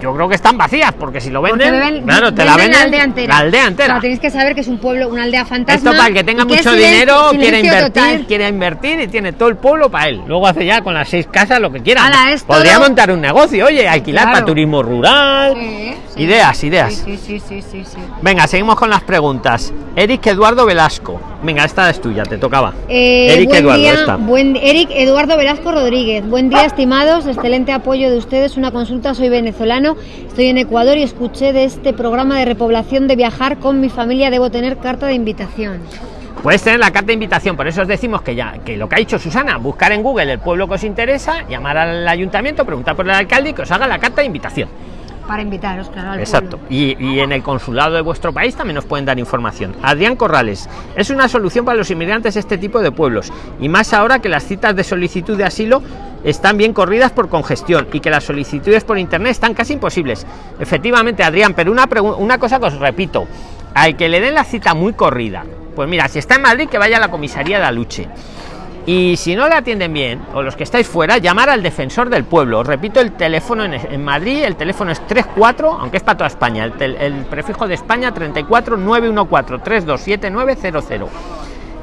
Yo creo que están vacías, porque si lo venden, claro, te la venden la aldea entera. La aldea entera. Tenéis que saber que es un pueblo, una aldea fantasma. Esto para el que tenga mucho silencio- dinero, quiere invertir, total. quiere invertir y tiene todo el pueblo para él. Luego hace ya con las seis casas lo que quiera. Ala, Podría montar un negocio, oye, alquilar Claro. para turismo rural. Sí, sí. Ideas, ideas. Sí. Venga, seguimos con las preguntas. Eric Eduardo Velasco. Venga, esta es tuya, te tocaba. Eh, Eric buen Eduardo, día, esta. buen Eric Eduardo Velasco Rodríguez. Buen día, estimados. Excelente apoyo de ustedes. Una consulta. Soy venezolano. Estoy en Ecuador y escuché de este programa de repoblación de viajar con mi familia. Debo tener carta de invitación. Puedes tener la carta de invitación, por eso os decimos que ya, que lo que ha dicho Susana, buscar en Google el pueblo que os interesa, llamar al ayuntamiento, preguntar por el alcalde y que os haga la carta de invitación. Para invitaros, claro, al Exacto. Y, y en el consulado de vuestro país también nos pueden dar información. Adrián Corrales, es una solución para los inmigrantes este tipo de pueblos. Y más ahora que las citas de solicitud de asilo están bien corridas por congestión y que las solicitudes por internet están casi imposibles. Efectivamente, Adrián, pero una, una cosa que os repito, al que le den la cita muy corrida, pues mira, si está en Madrid, que vaya a la comisaría de Aluche. Y si no le atienden bien, o los que estáis fuera, llamar al defensor del pueblo. Os repito, el teléfono en, Madrid, el teléfono es 34, aunque es para toda España. El, el prefijo de España 34 914 327900.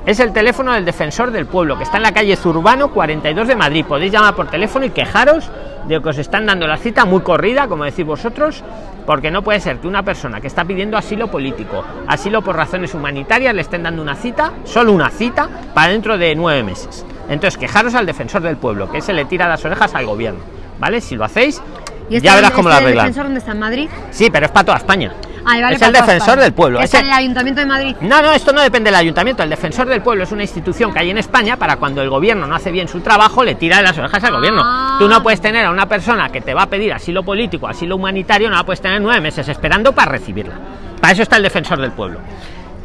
Es el teléfono del defensor del pueblo, que está en la calle Zurbano 42 de Madrid. Podéis llamar por teléfono y quejaros de que os están dando la cita muy corrida, como decís vosotros, porque no puede ser que una persona que está pidiendo asilo político, asilo por razones humanitarias, le estén dando una cita, solo una cita, para dentro de nueve meses. Entonces, quejaros al defensor del pueblo, que se le tira las orejas al gobierno. ¿Vale? Si lo hacéis, ¿Y este ya verás cómo lo este del arreglan. defensor dónde está? ¿En Madrid? Sí, pero es para toda España. Ah, vale, es el defensor del pueblo. Ese- en el Ayuntamiento de Madrid. no, no, esto no depende del ayuntamiento. El defensor del pueblo es una institución que hay en España para cuando el gobierno no hace bien su trabajo, le tira de las orejas al gobierno. Ah. Tú no puedes tener a una persona que te va a pedir asilo político, asilo humanitario, no la puedes tener nueve meses esperando para recibirla. Para eso está el defensor del pueblo.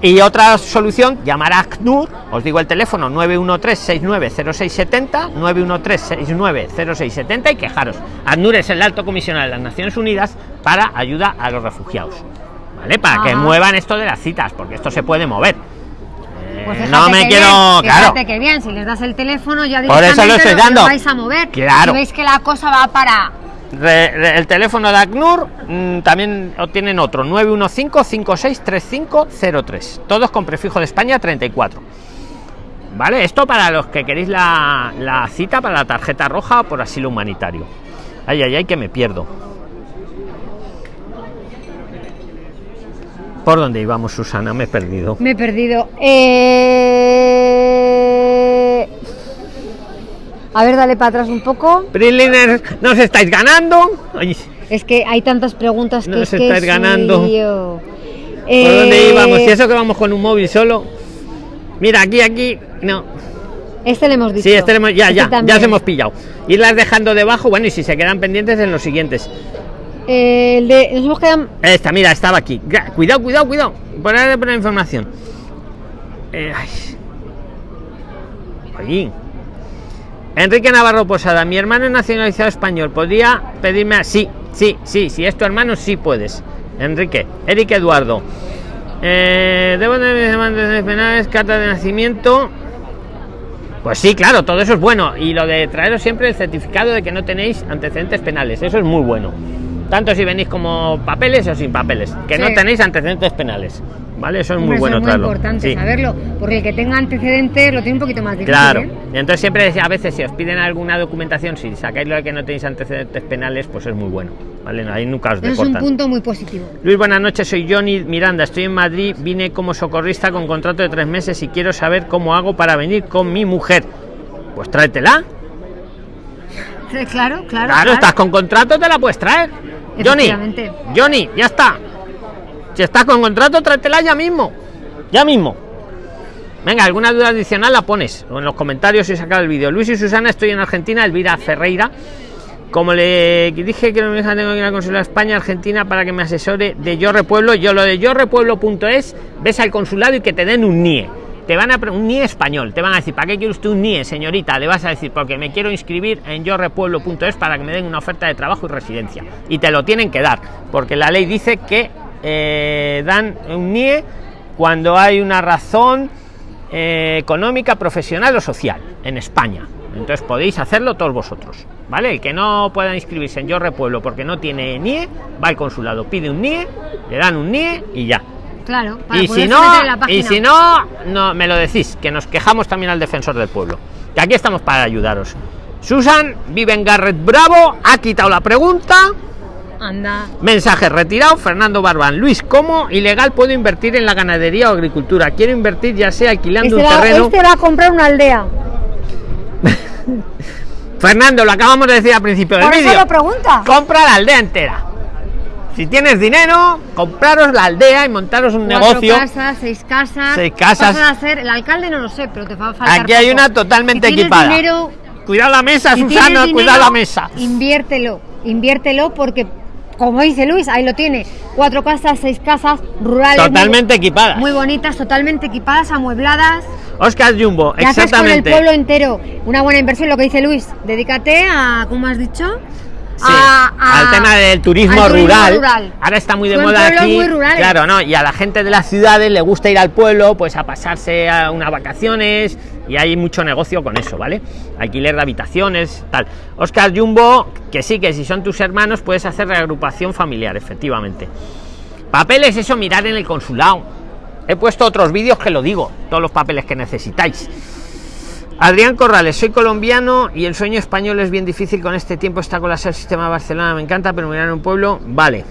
Y otra solución, llamar a ACNUR, os digo el teléfono 913-690670, 913-690670 y quejaros. ACNUR es el alto comisionado de las Naciones Unidas para ayuda a los refugiados. ¿Vale? Para que muevan esto de las citas, porque esto se puede mover. Eh, Pues no fíjate me quiero. bien, claro. que bien, si les das el teléfono ya Por eso lo estoy dando. vais a mover. Claro. Si veis que la cosa va para el teléfono de ACNUR mm, también tienen otro 915-563503 todos con prefijo de España 34 vale esto para los que queréis la, la cita para la tarjeta roja por asilo humanitario. Ay ay ay que me pierdo. Por dónde íbamos Susana me he perdido. Me he perdido. Eh... A ver, dale para atrás un poco. Priliner nos estáis ganando Ay, Es que hay tantas preguntas que Nos es que estáis es un ganando. ¿Por dónde Eh, íbamos? Si eso que vamos con un móvil solo. Mira, aquí, aquí. No. Este le hemos dicho. Sí, este le hemos- ya, Este ya, ya os hemos pillado. Irlas dejando debajo, bueno, y si se quedan pendientes en los siguientes. Eh, el de, nos hemos quedado. Esta, mira, estaba aquí. Cuidado, cuidado, cuidado. Por ahí de poner información. Eh, ay. Ay. Enrique Navarro Posada, mi hermano es nacionalizado español. ¿Podría pedirme a... Sí, sí, sí, si es tu hermano, sí puedes. Enrique. Eric Eduardo. Eh, debo de antecedentes penales, carta de nacimiento. Pues sí, claro, todo eso es bueno. Y lo de traeros siempre el certificado de que no tenéis antecedentes penales, eso es muy bueno. Tanto si venís como papeles o sin papeles, que no tenéis antecedentes penales. ¿Vale? Eso es Hombre, muy eso bueno es muy traerlo. importante Sí. saberlo, porque el que tenga antecedentes lo tiene un poquito más difícil. Claro. ¿eh? Entonces siempre a veces si os piden alguna documentación, si sacáis lo de que no tenéis antecedentes penales, pues es muy bueno. ¿Vale? Ahí nunca os Eso es un punto muy positivo. Luis, buenas noches, soy Johnny Miranda, estoy en Madrid, vine como socorrista con contrato de tres meses y quiero saber cómo hago para venir con mi mujer. Pues tráetela. Sí, Claro, claro. Claro, estás con contrato, te la puedes traer. Johnny. Johnny, ya está. Si estás con contrato, tráetela ya mismo. Ya mismo. Venga, alguna duda adicional la pones en los comentarios y sacar el vídeo. Luis y Susana, estoy en Argentina, Elvira Ferreira. Como le dije que me deja, tengo que ir a consulado España, Argentina, para que me asesore de Yo Repueblo. Yo lo de yorepueblo.es, ves al consulado y que te den un NIE. Te van a un NIE español. Te van a decir, ¿para qué quiere usted un NIE, señorita? Le vas a decir, porque me quiero inscribir en yorepueblo.es para que me den una oferta de trabajo y residencia. Y te lo tienen que dar, porque la ley dice que eh, dan un NIE cuando hay una razón eh, económica, profesional o social en España. Entonces podéis hacerlo todos vosotros, ¿vale? El que no pueda inscribirse en Yo Repueblo porque no tiene NIE, va al consulado, pide un NIE, le dan un NIE y ya. Claro, y si no, y si no, no me lo decís, que nos quejamos también al defensor del pueblo. Que aquí estamos para ayudaros. Susan vive en Garret Bravo, ha quitado la pregunta. Anda. Mensaje retirado, Fernando Barbán. Luis, ¿cómo ilegal puedo invertir en la ganadería o agricultura? Quiero invertir ya sea alquilando Este un va, terreno. este va a comprar una aldea. Fernando, lo acabamos de decir al principio del vídeo. lo pregunta. Compra la aldea entera. Si tienes dinero, compraros la aldea y montaros un Cuatro negocio. casas, seis casas. Seis casas. A el alcalde no lo sé, pero te va a faltar. Aquí hay poco. una totalmente Si equipada. dinero, Cuidado la mesa, si Susana, tienes cuidado dinero, la mesa. Inviértelo, inviértelo porque, como dice Luis, ahí lo tiene. Cuatro casas, seis casas, rurales. Totalmente muy, equipadas. Muy bonitas, totalmente equipadas, amuebladas. Oscar Jumbo, haces con el exactamente. pueblo entero una buena inversión, lo que dice Luis. Dedícate a, ¿cómo has dicho? Sí, A- a- al tema del turismo, al turismo rural. Ahora está muy de Son moda aquí. muy. Claro, no, y a la gente de las ciudades le gusta ir al pueblo, pues a pasarse a unas vacaciones y hay mucho negocio con eso, ¿vale? Alquiler de habitaciones, tal. Oscar Jumbo, que sí, que si son tus hermanos puedes hacer reagrupación familiar, efectivamente. Papeles, eso mirar en el consulado. He puesto otros vídeos que lo digo, todos los papeles que necesitáis. Adrián Corrales, soy colombiano y el sueño español es bien difícil con este tiempo, está colapsado el sistema de Barcelona, me encanta, pero mirar en un pueblo, vale.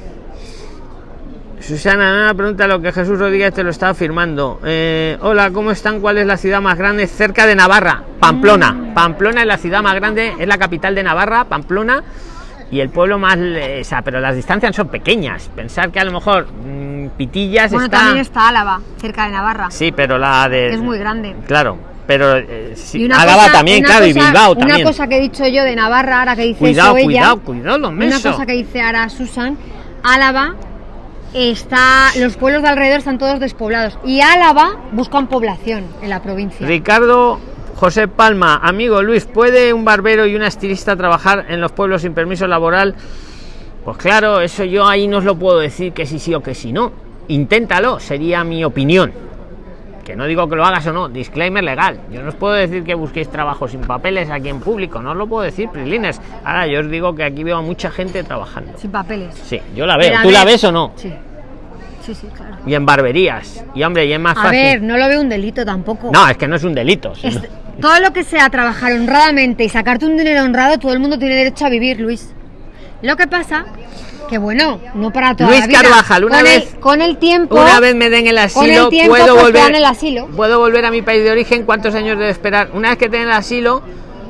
Susana, me pregunta lo que Jesús Rodríguez te lo estaba afirmando. Eh, hola, ¿cómo están? ¿Cuál es la ciudad más grande cerca de Navarra? Pamplona. Pamplona es la ciudad más grande, es la capital de Navarra, Pamplona. Y el pueblo más... O sea, pero las distancias son pequeñas. Pensar que a lo mejor mm, Pitillas Bueno, está... también está Álava, cerca de Navarra. Sí, pero la de... es muy grande. Claro, pero eh, una Álava cosa- también, una claro, y Bilbao Una también. cosa que he dicho yo de Navarra, ahora que dice Cuidado, eso ella, cuidado, cuidado, los Una mesos. cosa que dice ahora Susan, Álava está, los pueblos de alrededor están todos despoblados y Álava buscan población en la provincia. Ricardo José Palma, amigo Luis, ¿puede un barbero y una estilista trabajar en los pueblos sin permiso laboral? Pues claro, eso yo ahí no os lo puedo decir que sí sí o que sí no. Inténtalo, sería mi opinión. Que no digo que lo hagas o no, disclaimer legal. Yo no os puedo decir que busquéis trabajo sin papeles aquí en público, no os lo puedo decir, Prislines. Ahora yo os digo que aquí veo a mucha gente trabajando. Sin papeles. Sí, yo la veo. Pero a ¿Tú la ves o no? Sí. Sí, sí, claro. Y en barberías. Y hombre, y es más A fácil. ver, no lo veo un delito tampoco. No, es que no es un delito. Es- todo lo que sea trabajar honradamente y sacarte un dinero honrado, todo el mundo tiene derecho a vivir, Luis. Lo que pasa, que bueno, no para toda Luis la vida. Carvajal, una con vez- el, con el tiempo. Una vez me den el asilo, con el tiempo, puedo pues, te volver. dan el asilo. Puedo volver a mi país de origen. ¿Cuántos años debo esperar? Una vez que den el asilo,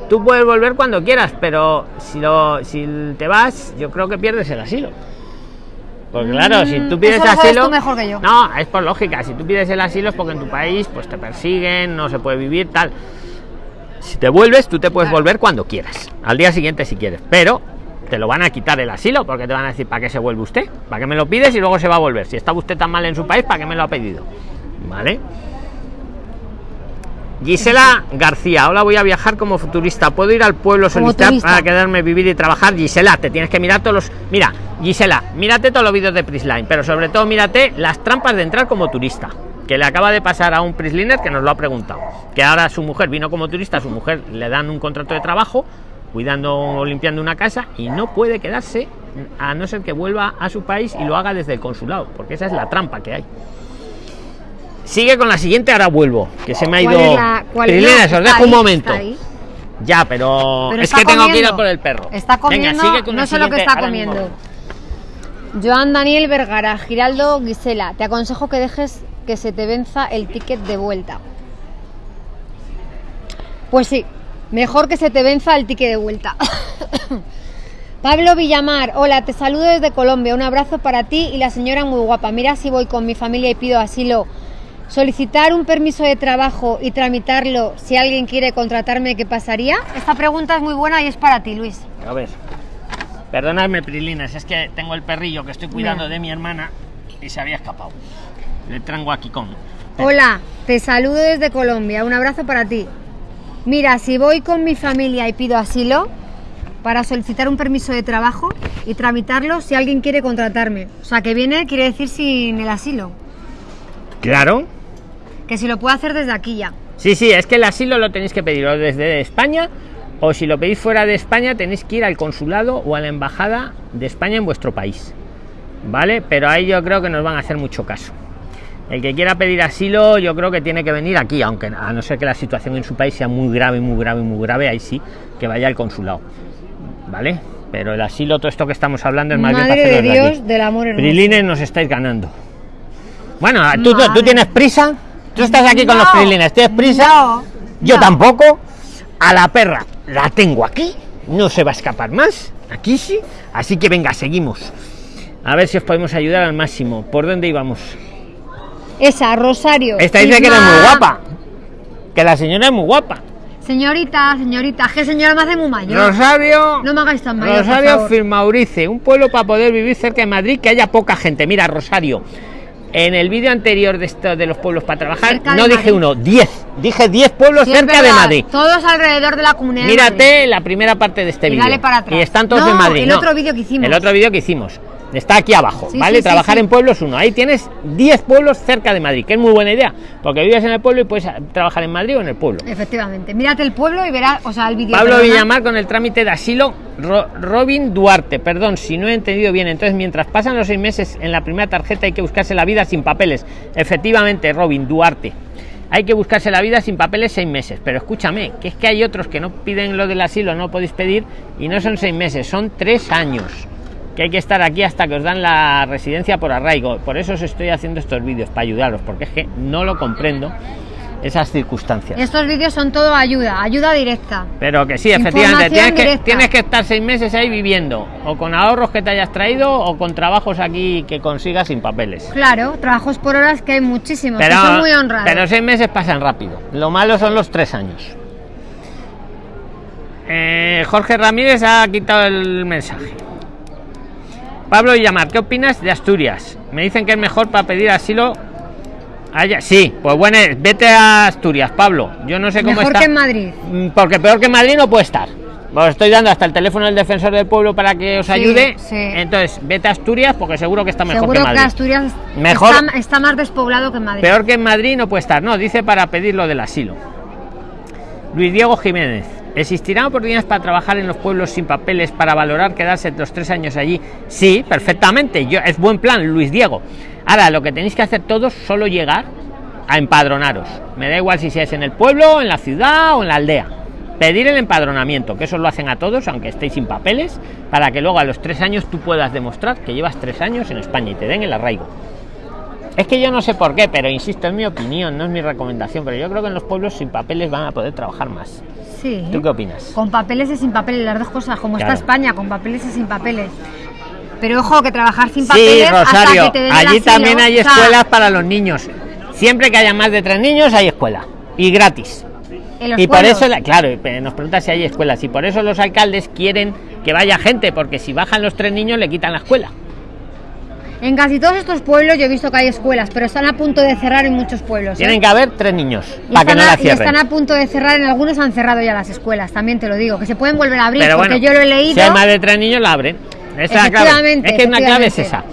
tú puedes volver cuando quieras, pero si lo, si te vas, yo creo que pierdes el asilo. Porque claro, si tú Mm, pides lo sabes asilo, tú mejor que yo. no, es por lógica. Si tú pides el asilo es porque en tu país, pues te persiguen, no se puede vivir tal. Si te vuelves, tú te puedes Claro. volver cuando quieras. Al día siguiente si quieres, pero te lo van a quitar el asilo porque te van a decir para qué se vuelve usted, para qué me lo pides y luego se va a volver. Si está usted tan mal en su país, para qué me lo ha pedido. ¿Vale? Gisela García, hola, voy a viajar como futurista. ¿Puedo ir al pueblo solicitar para quedarme, vivir y trabajar? Gisela, te tienes que mirar todos los. Mira, Gisela, mírate todos los vídeos de Prisline, pero sobre todo mírate las trampas de entrar como turista. Que le acaba de pasar a un Prisliner que nos lo ha preguntado. Que ahora su mujer vino como turista, a su mujer le dan un contrato de trabajo, cuidando o limpiando una casa, y no puede quedarse a no ser que vuelva a su país y lo haga desde el consulado, porque esa es la trampa que hay. Sigue con la siguiente, ahora vuelvo, que se me ha ¿Cuál ido. la- Prislines, os dejo un momento. Ya, pero, Pero es que tengo que ir a por el perro. Está comiendo, Venga, sigue con la no sé lo que está mismo. comiendo. Joan Daniel Vergara, Giraldo Gisela, te aconsejo que dejes que se te venza el ticket de vuelta. Pues sí, mejor que se te venza el ticket de vuelta. Pablo Villamar, hola, te saludo desde Colombia, un abrazo para ti y la señora muy guapa. Mira si voy con mi familia y pido asilo. Solicitar un permiso de trabajo y tramitarlo si alguien quiere contratarme, ¿qué pasaría? Esta pregunta es muy buena y es para ti, Luis. A ver. Perdonadme, Prilines, es que tengo el perrillo que estoy cuidando Mira. de mi hermana y se había escapado. Le traigo aquí con. Hola, te saludo desde Colombia. Un abrazo para ti. Mira, si voy con mi familia y pido asilo para solicitar un permiso de trabajo y tramitarlo si alguien quiere contratarme. O sea, que viene quiere decir sin el asilo. Claro. Que si lo puedo hacer desde aquí ya. Sí, sí, es que el asilo lo tenéis que pedir desde España o si lo pedís fuera de España tenéis que ir al consulado o a la embajada de España en vuestro país. ¿Vale? Pero ahí yo creo que nos van a hacer mucho caso. El que quiera pedir asilo yo creo que tiene que venir aquí, aunque a no ser que la situación en su país sea muy grave, muy grave, muy grave, ahí sí, que vaya al consulado. ¿Vale? Pero el asilo, todo esto que estamos hablando es más bien Madre para de Dios aquí. del amor hermoso. Prilines nos estáis ganando. Bueno, ¿tú, tú, tú Madre. tienes prisa? ¿Tú estás aquí con los prilines? ¿Tienes prisa? no, Yo no. tampoco. A la perra la tengo aquí. No se va a escapar más. Aquí sí. Así que venga, seguimos. A ver si os podemos ayudar al máximo. ¿Por dónde íbamos? Esa, Rosario. Esta dice que eres muy guapa. Que la señora es muy guapa. Señorita, señorita, que señora me hace muy mayor. Rosario. No me hagáis tan mayor, Rosario. Firmaurice, un pueblo para poder vivir cerca de Madrid, que haya poca gente. Mira, Rosario, en el vídeo anterior de esto de los pueblos para trabajar, no dije uno, 10. Dije 10 pueblos Sí, cerca de Madrid. Todos alrededor de la comunidad. de Madrid. Mírate la primera parte de este Y vídeo. dale para atrás. Y están todos No, en Madrid. el no. otro vídeo que hicimos. El otro vídeo que hicimos. Está aquí abajo, Sí, ¿vale? sí, Trabajar sí. en pueblos uno. Ahí tienes 10 pueblos cerca de Madrid, que es muy buena idea. Porque vives en el pueblo y puedes trabajar en Madrid o en el pueblo. Efectivamente. Mírate el pueblo y verás, o sea, el vídeo. Pablo. Villamar con el trámite de asilo. Ro- Robin Duarte, perdón si no he entendido bien. Entonces, mientras pasan los seis meses en la primera tarjeta, hay que buscarse la vida sin papeles. Efectivamente, Robin Duarte. Hay que buscarse la vida sin papeles seis meses. Pero escúchame, que es que hay otros que no piden lo del asilo, no podéis pedir, y no son seis meses, son tres años. Que hay que estar aquí hasta que os dan la residencia por arraigo. Por eso os estoy haciendo estos vídeos, para ayudaros, porque es que no lo comprendo esas circunstancias. Estos vídeos son todo ayuda, ayuda directa. Pero que sí, efectivamente, que, tienes que estar seis meses ahí viviendo, o con ahorros que te hayas traído, o con trabajos aquí que consigas sin papeles. Claro, trabajos por horas que hay muchísimos, Pero, que son muy honrados. pero seis meses pasan rápido. Lo malo son los tres años. Eh, Jorge Ramírez ha quitado el mensaje. Pablo Villamar, ¿qué opinas de Asturias? Me dicen que es mejor para pedir asilo. allá. Sí, pues bueno, vete a Asturias, Pablo. Yo no sé cómo Mejor está. que en Madrid. Mm, Porque peor que Madrid no puede estar. Os estoy dando hasta el teléfono del defensor del pueblo para que os Sí, ayude. sí. Entonces, vete a Asturias porque seguro que está mejor Seguro que que, Madrid. Asturias Mejor- está, está más despoblado que Madrid. Peor que en Madrid no puede estar. No, dice para pedir lo del asilo. Luis Diego Jiménez. ¿Existirán oportunidades para trabajar en los pueblos sin papeles para valorar quedarse los tres años allí? Sí, perfectamente. Yo, es buen plan, Luis Diego. Ahora, lo que tenéis que hacer todos solo llegar a empadronaros. Me da igual si seas en el pueblo, en la ciudad o en la aldea. Pedir el empadronamiento, que eso lo hacen a todos, aunque estéis sin papeles, para que luego a los tres años tú puedas demostrar que llevas tres años en España y te den el arraigo. Es que yo no sé por qué, pero insisto, es mi opinión, no es mi recomendación, pero yo creo que en los pueblos sin papeles van a poder trabajar más. Sí. ¿Tú qué opinas? Con papeles y sin papeles, las dos cosas, como Claro. está España, con papeles y sin papeles. Pero ojo, que trabajar sin Sí, papeles hasta Rosario, que te allí asilo, también hay o sea, escuelas para los niños. Siempre que haya más de tres niños hay escuela y gratis. en los Y por eso, la- claro, nos pregunta si hay escuelas y por eso los alcaldes quieren que vaya gente, porque si bajan los tres niños le quitan la escuela. En casi todos estos pueblos yo he visto que hay escuelas, pero están a punto de cerrar en muchos pueblos. ¿eh? Tienen que haber tres niños Y para que no a, la y cierren. están a punto de cerrar, en algunos han cerrado ya las escuelas, también te lo digo, que se pueden volver a abrir, Pero porque bueno, yo lo he leído. si hay más de tres niños la abren. Esa es la clave. Es que una clave es esa.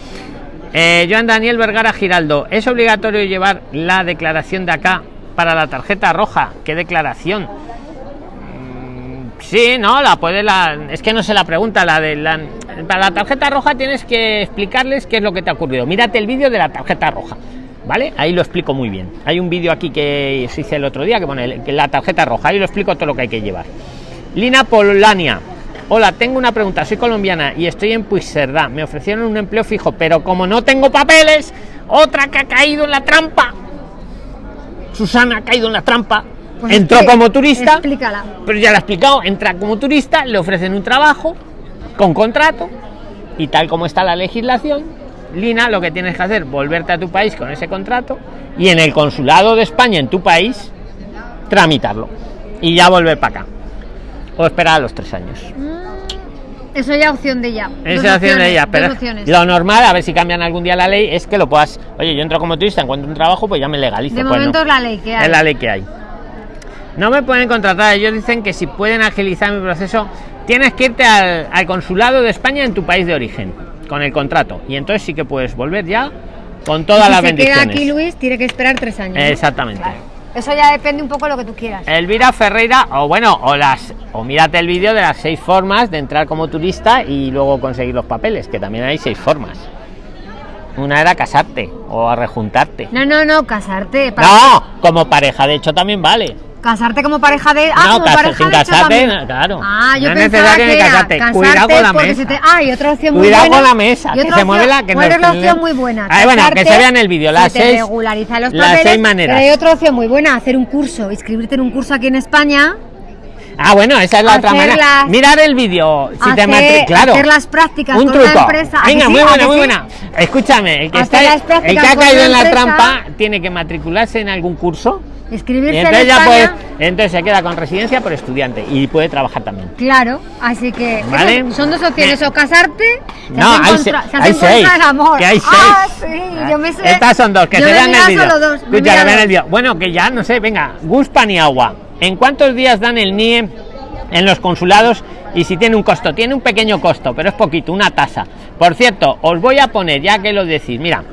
Eh, Joan Daniel Vergara Giraldo, ¿es obligatorio llevar la declaración de acá para la tarjeta roja? ¿Qué declaración? Sí, no, la puede la. Es que no se la pregunta, la de la. Para la tarjeta roja tienes que explicarles qué es lo que te ha ocurrido. Mírate el vídeo de la tarjeta roja. ¿Vale? Ahí lo explico muy bien. Hay un vídeo aquí que se hice el otro día que pone la tarjeta roja. Ahí lo explico todo lo que hay que llevar. Lina Polania. Hola, tengo una pregunta. Soy colombiana y estoy en Puigcerdá. Me ofrecieron un empleo fijo, pero como no tengo papeles, otra que ha caído en la trampa. Susana ha caído en la trampa. Pues Entró como turista, Explícala. pero ya lo he explicado. Entra como turista, le ofrecen un trabajo con contrato y tal como está la legislación, Lina, lo que tienes que hacer volverte a tu país con ese contrato y en el consulado de España en tu país tramitarlo y ya volver para acá o esperar a los tres años. Eso ya opción de ella. Esa opción de opciones, dos pero lo normal, a ver si cambian algún día la ley, es que lo puedas. Oye, yo entro como turista, encuentro un trabajo, pues ya me legalizo. De Pues no. momento es la ley que hay. Es la ley que hay. No me pueden contratar. Ellos dicen que si pueden agilizar mi proceso, tienes que irte al, al consulado de España en tu país de origen con el contrato. Y entonces sí que puedes volver ya con todas si las se bendiciones. queda aquí Luis, tiene que esperar tres años. Exactamente. Claro. Eso ya depende un poco de lo que tú quieras. Elvira Ferreira, o bueno, o las, o mírate el vídeo de las seis formas de entrar como turista y luego conseguir los papeles, que también hay seis formas. Una era casarte o a rejuntarte. No, no, no, casarte. para- No, como pareja, de hecho también vale. Casarte como pareja de. Ah, No, como casa- pareja sin de hecho casarte, no, claro. Ah, yo No es pensaba necesario que era casarte. casarte Cuidado con la mesa. te- Ah, y otra opción muy Cuidado buena. con la mesa, que otra se mueve opción- la que ¿cuál nos- es la opción muy buena? Ah, bueno, que se vea en el vídeo, las se te seis- regulariza los las papeles, seis maneras. Pero hay otra opción muy buena, hacer un curso, inscribirte en un curso aquí en España. Ah, bueno, esa es la otra manera. las- Mirar el vídeo. Si te hacer, matri- claro. hacer las prácticas un con truco. una empresa. ¿A que Venga, sí? muy ¿A buena, que muy sí? buena. Escúchame, el que, está, el que ha caído en la empresa. trampa tiene que matricularse en algún curso. Y Inscribirse en entonces ya España. puede, entonces se queda con residencia por estudiante y puede trabajar también. Claro, así que Vale. eso- son dos opciones, o casarte, se No, en hay contra- se- se hay en seis, del amor. que hay Ah, seis. sí, yo me sé. Estas son dos, que yo se vean el dos, Escucha, que el vídeo. Bueno, que ya no sé, venga, Gus Paniagua. ¿En cuántos días dan el NIE en los consulados? Y si tiene un costo, tiene un pequeño costo, pero es poquito, una tasa. Por cierto, os voy a poner, ya que lo decís, mira,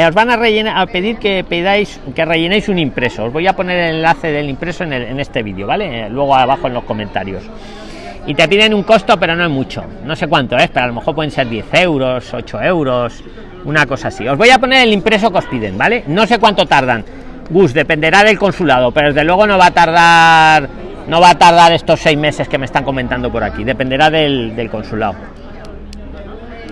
eh, os van a, rellenar, a pedir que pedáis que rellenéis un impreso. Os voy a poner el enlace del impreso en, el- en este vídeo, ¿vale? Eh, luego abajo en los comentarios. Y te piden un costo, pero no es mucho. No sé cuánto es, pero a lo mejor pueden ser 10 euros, 8 euros, una cosa así. Os voy a poner el impreso que os piden, ¿vale? No sé cuánto tardan. Gus, dependerá del consulado, pero desde luego no va a tardar. No va a tardar estos seis meses que me están comentando por aquí. Dependerá del, del consulado.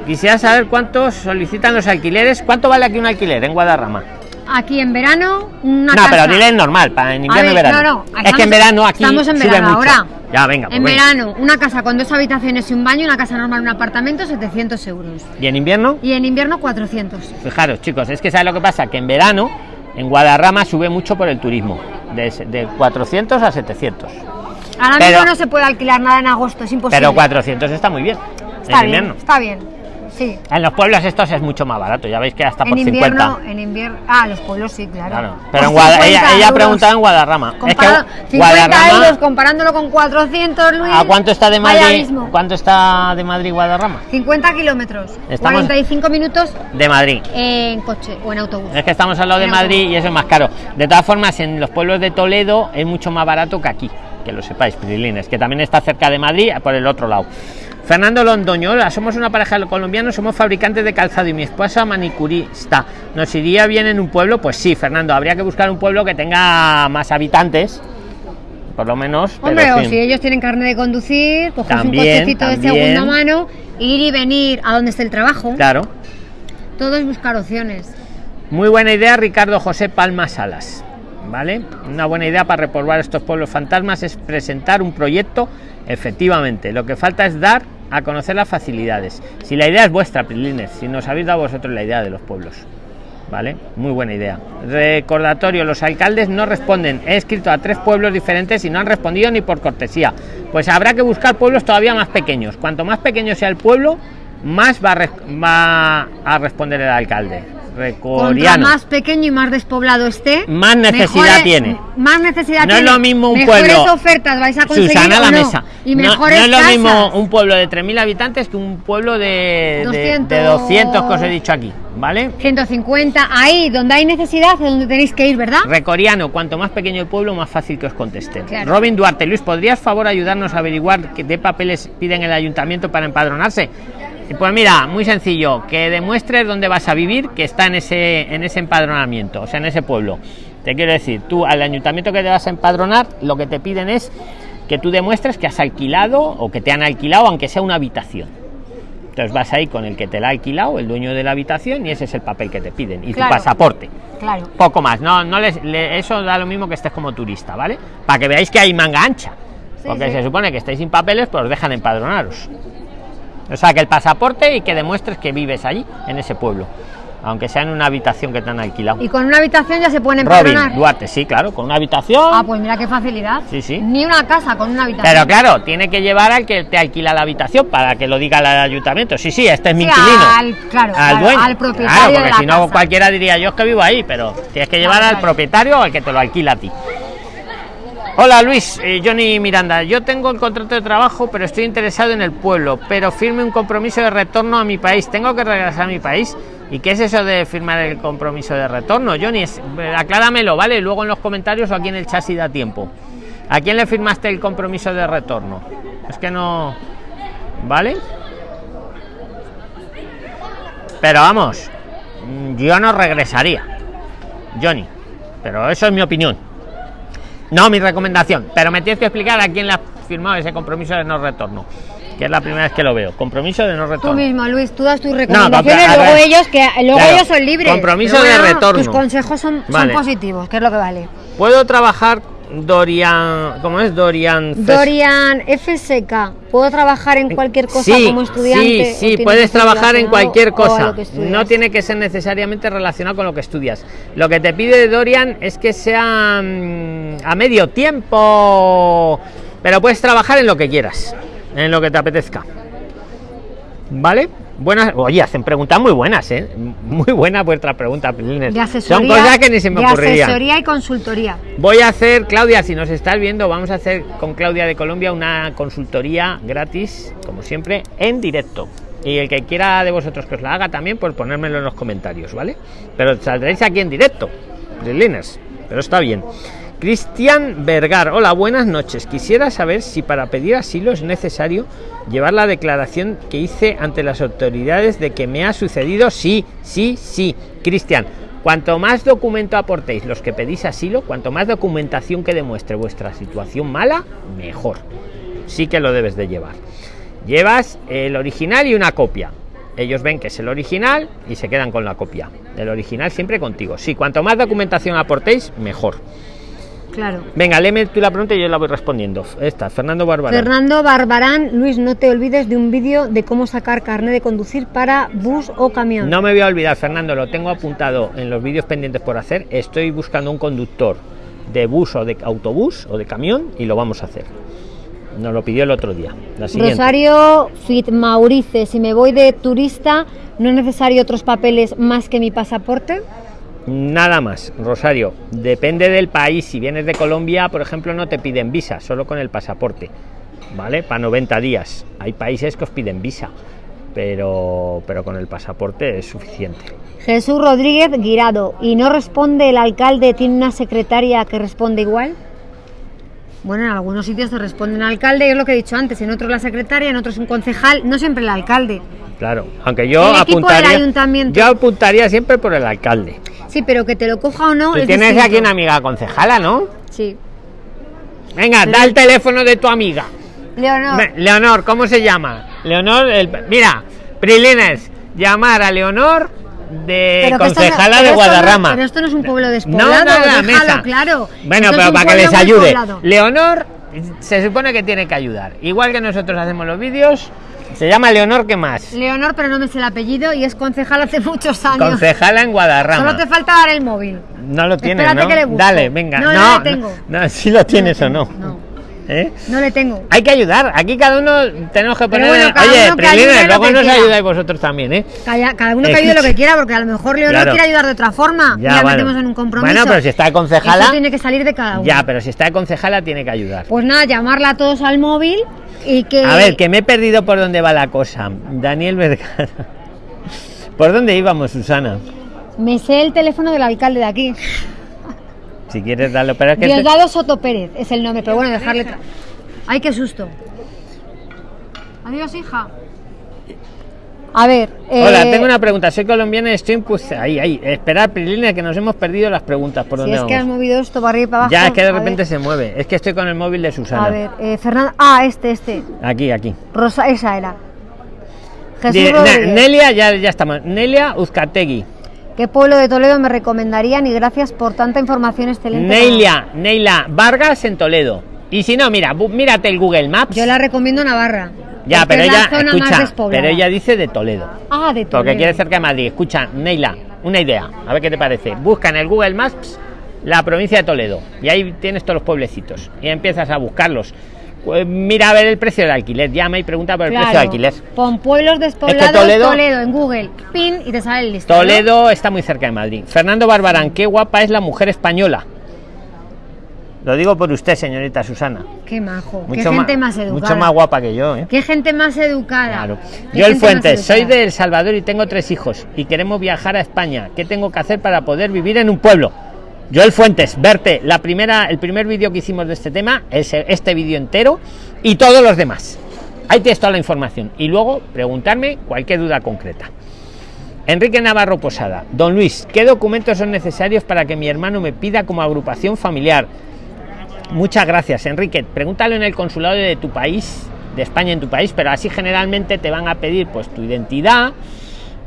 Quisiera saber cuántos solicitan los alquileres. ¿Cuánto vale aquí un alquiler en Guadarrama? Aquí en verano, una no, casa. pero dile normal, para en invierno y ver, verano. no, no, es que estamos- en verano aquí estamos en sube verano mucho. ahora. Ya, venga. pues En venga. verano, una casa con dos habitaciones y un baño, una casa normal, un apartamento, 700 euros. ¿Y en invierno? Y en invierno, 400. Fijaros, chicos, es que ¿sabes lo que pasa? Que en verano, en Guadarrama sube mucho por el turismo, de, de 400 a 700. Ahora Pero- mismo no se puede alquilar nada en agosto, es imposible. Pero 400 está muy bien. está en bien, invierno. está bien. Sí. En los pueblos estos es mucho más barato, ya veis que hasta por En invierno, 50. en invierno. Ah, los pueblos sí, claro. Claro. Pero en Por Guada- 50 ella, ella preguntaba en Guadarrama. Es Compara- que 50 Guadarrama, euros comparándolo con 400, Luis. ¿a cuánto está de Madrid? ¿Cuánto está de Madrid Guadarrama? 50 kilómetros. Estamos- 45 minutos De Madrid. en coche o en autobús. Es que estamos al lado de En Madrid autobús. y eso es más caro. De todas formas, en los pueblos de Toledo es mucho más barato que aquí, que lo sepáis, Pirilines, que también está cerca de Madrid, por el otro lado. Fernando Londoño, hola, somos una pareja de colombianos, somos fabricantes de calzado y mi esposa manicurista. ¿Nos iría bien en un pueblo? Pues sí, Fernando, habría que buscar un pueblo que tenga más habitantes, por lo menos. Hombre, o si ellos tienen carne de conducir, coges un También, cochecito de segunda mano, ir y venir a donde esté el trabajo. Claro. Todo es buscar opciones. Muy buena idea, Ricardo José Palma Salas. ¿Vale? Una buena idea para repoblar estos pueblos fantasmas es presentar un proyecto. Efectivamente, lo que falta es dar a conocer las facilidades. Si la idea es vuestra, Prilines, si nos habéis dado vosotros la idea de los pueblos. ¿Vale? Muy buena idea. Recordatorio, los alcaldes no responden. He escrito a tres pueblos diferentes y no han respondido ni por cortesía. Pues habrá que buscar pueblos todavía más pequeños. Cuanto más pequeño sea el pueblo, más va a, res- va a responder el alcalde. Recoriano. más pequeño y más despoblado esté, Más necesidad mejores- tiene. Más necesidad No es lo mismo un mejores pueblo. ofertas vais a conseguir Susana la no, mesa. Y mejores no, es lo casas. mismo un pueblo de 3.000 habitantes que un pueblo de, de- 200. de 200 que os he dicho aquí. ¿Vale? 150, ahí donde hay necesidad es donde tenéis que ir, ¿verdad? Recoriano, cuanto más pequeño el pueblo, más fácil que os contesten. Claro. Robin Duarte, Luis, ¿podrías favor ayudarnos a averiguar qué de papeles piden el ayuntamiento para empadronarse? Pues mira, muy sencillo, que demuestres dónde vas a vivir, que está en ese, en ese empadronamiento, o sea, en ese pueblo. Te quiero decir, tú al ayuntamiento que te vas a empadronar, lo que te piden es que tú demuestres que has alquilado o que te han alquilado, aunque sea una habitación. Entonces vas ahí con el que te la ha alquilado, el dueño de la habitación, y ese es el papel que te piden. Y Claro. tu pasaporte Claro. poco más no no les le- eso da lo mismo que estés como turista vale para que veáis que hay manga ancha porque sí. se supone que estáis sin papeles pues os dejan empadronaros o sea que el pasaporte y que demuestres que vives allí en ese pueblo. Aunque sea en una habitación que te han alquilado. Y con una habitación ya se pueden Robin empadronar. Duarte sí claro con una habitación. Ah, pues mira qué facilidad. Sí, sí. Ni una casa con una habitación. pero claro tiene que llevar al que te alquila la habitación para que lo diga el ayuntamiento. Sí sí este es mi Sí, inquilino. al- claro, al claro, dueño. al propietario Claro, porque si no cualquiera diría yo es que vivo ahí pero tienes que llevar Claro, al propietario o al que te lo alquila a ti Hola Luis, eh, Johnny Miranda. Yo tengo el contrato de trabajo, pero estoy interesado en el pueblo, pero firme un compromiso de retorno a mi país. ¿Tengo que regresar a mi país? ¿Y qué es eso de firmar el compromiso de retorno, Johnny? Es, acláramelo, ¿vale? Luego en los comentarios o aquí en el chat si da tiempo. ¿A quién le firmaste el compromiso de retorno? Es que no... ¿Vale? Pero vamos, yo no regresaría. Johnny. Pero eso es mi opinión. No mi recomendación. Pero me tienes que explicar a quién le ha firmado ese compromiso de no retorno que es la primera vez que lo veo. Compromiso de no retorno. Tú mismo, Luis, tú das tus recomendaciones, luego ellos que luego ellos son libres. Compromiso de retorno. Tus consejos son, son, positivos, que es lo que vale. Puedo trabajar Dorian, ¿cómo es Dorian? Dorian FSK. ¿Puedo trabajar en cualquier cosa como estudiante? Sí, sí, puedes trabajar en cualquier cosa. No tiene que ser necesariamente relacionado con lo que estudias. Lo que te pide Dorian es que sea mm, a medio tiempo, pero puedes trabajar en lo que quieras en lo que te apetezca. ¿Vale? Buenas, oye, hacen preguntas muy buenas, ¿eh? Muy buenas vuestras preguntas, Son cosas que ni se me de asesoría y consultoría. Voy a hacer, Claudia, si nos estás viendo, vamos a hacer con Claudia de Colombia una consultoría gratis, como siempre, en directo. Y el que quiera de vosotros que os la haga también, pues ponérmelo en los comentarios, ¿vale? Pero saldréis aquí en directo, Liners, pero está bien. Cristian Vergar, hola, buenas noches. Quisiera saber si para pedir asilo es necesario llevar la declaración que hice ante las autoridades de que me ha sucedido. Sí, sí, sí. Cristian, cuanto más documento aportéis los que pedís asilo, cuanto más documentación que demuestre vuestra situación mala, mejor. Sí que lo debes de llevar. Llevas el original y una copia. Ellos ven que es el original y se quedan con la copia. El original siempre contigo. Sí, cuanto más documentación aportéis, mejor. Claro. Venga, léeme tú la pregunta y yo la voy respondiendo. Esta, Fernando Barbarán. Fernando Barbarán, Luis, no te olvides de un vídeo de cómo sacar carnet de conducir para bus o camión. No me voy a olvidar, Fernando, lo tengo apuntado en los vídeos pendientes por hacer. Estoy buscando un conductor de bus o de autobús o de camión y lo vamos a hacer. Nos lo pidió el otro día. Rosario Fit Maurice, si me voy de turista, ¿no es necesario otros papeles más que mi pasaporte? Nada más, Rosario. Depende del país. Si vienes de Colombia, por ejemplo, no te piden visa, solo con el pasaporte. ¿Vale? Para 90 días. Hay países que os piden visa, pero, pero con el pasaporte es suficiente. Jesús Rodríguez Guirado. ¿Y no responde el alcalde? ¿Tiene una secretaria que responde igual? Bueno, en algunos sitios te responde un alcalde, es lo que he dicho antes, en otros la secretaria, en otros un concejal, no siempre el alcalde. Claro, aunque yo apuntaría, yo apuntaría siempre por el alcalde. Sí, pero que te lo coja o no. tienes aquí una amiga concejala, ¿no? Sí. Venga, da el teléfono de tu amiga. Leonor. Leonor, ¿cómo se llama? Leonor, el, mira, Prilines, llamar a Leonor de concejala de Guadarrama. pero esto no es un pueblo despoblado, no, déjalo claro. Bueno, pero para que les ayude. Leonor se supone que tiene que ayudar. Igual que nosotros hacemos los vídeos, se llama Leonor, ¿qué más? Leonor, pero no me sé el apellido y es concejal hace muchos años. Concejala en Guadarrama. Solo te falta dar el móvil. No lo tienes, ¿no? Dale, venga. No, no, tengo. No, si lo tienes o no. No. ¿Eh? No le tengo. Hay que ayudar. Aquí cada uno tenemos que poner. Oye, primero, luego nos ayudáis vosotros también, ¿eh? Cada, uno que ayude lo que quiera, porque a lo mejor Leonor quiere ayudar de otra forma. Ya, y metemos en un compromiso. Bueno, pero si está concejala. Eso tiene que salir de cada uno. Ya, pero si está concejala, tiene que ayudar. Pues nada, llamarla a todos al móvil a ver, que me he perdido por dónde va la cosa. Daniel Vergara. ¿Por dónde íbamos, Susana? Me sé el teléfono del alcalde de aquí. Si quieres darlo, pero es que... Diosdado Soto Pérez es el nombre, pero bueno, dejarle... Ay, qué susto. Adiós, hija. A ver. Hola, eh, tengo una pregunta. Soy colombiana y estoy pues ahí, ahí. Esperar, Prilina, que nos hemos perdido las preguntas. ¿Por si es que has movido esto para arriba y para abajo. Ya, es que de repente se mueve. Es que estoy con el móvil de Susana. A ver, eh, Fernanda. Ah, este, este. Aquí, aquí. Rosa, esa era. Jesús Nelia, ya, ya estamos. Nelia Uzcategui. ¿Qué pueblo de Toledo me recomendarían? Y gracias por tanta información excelente. Nelia, Neila Vargas en Toledo. Y si no, mira, mírate el Google Maps. Yo la recomiendo Navarra. Ya, pero ella, escucha, pero ella dice de Toledo. Ah, de Toledo. Porque quiere cerca de Madrid. Escucha, Neila, una idea, a ver qué te parece. Busca en el Google Maps la provincia de Toledo y ahí tienes todos los pueblecitos y empiezas a buscarlos. Pues mira a ver el precio del alquiler, llama y pregunta por el precio del alquiler. Pon pueblos despoblados Toledo, Toledo, en Google, pin y te sale el listado. Toledo está muy cerca de Madrid. Fernando Barbarán, qué guapa es la mujer española. Lo digo por usted, señorita Susana. Qué majo. Mucho qué gente más educada. Mucho más guapa que yo, ¿eh? Qué gente más educada. Claro. Yo el Fuentes, soy de El Salvador y tengo tres hijos y queremos viajar a España. ¿Qué tengo que hacer para poder vivir en un pueblo? Yo el Fuentes, verte la primera, el primer vídeo que hicimos de este tema es este vídeo entero y todos los demás. Ahí tienes toda la información y luego preguntarme cualquier duda concreta. Enrique Navarro Posada, Don Luis, ¿qué documentos son necesarios para que mi hermano me pida como agrupación familiar? Muchas gracias, Enrique. Pregúntalo en el consulado de tu país, de España en tu país, pero así generalmente te van a pedir pues tu identidad,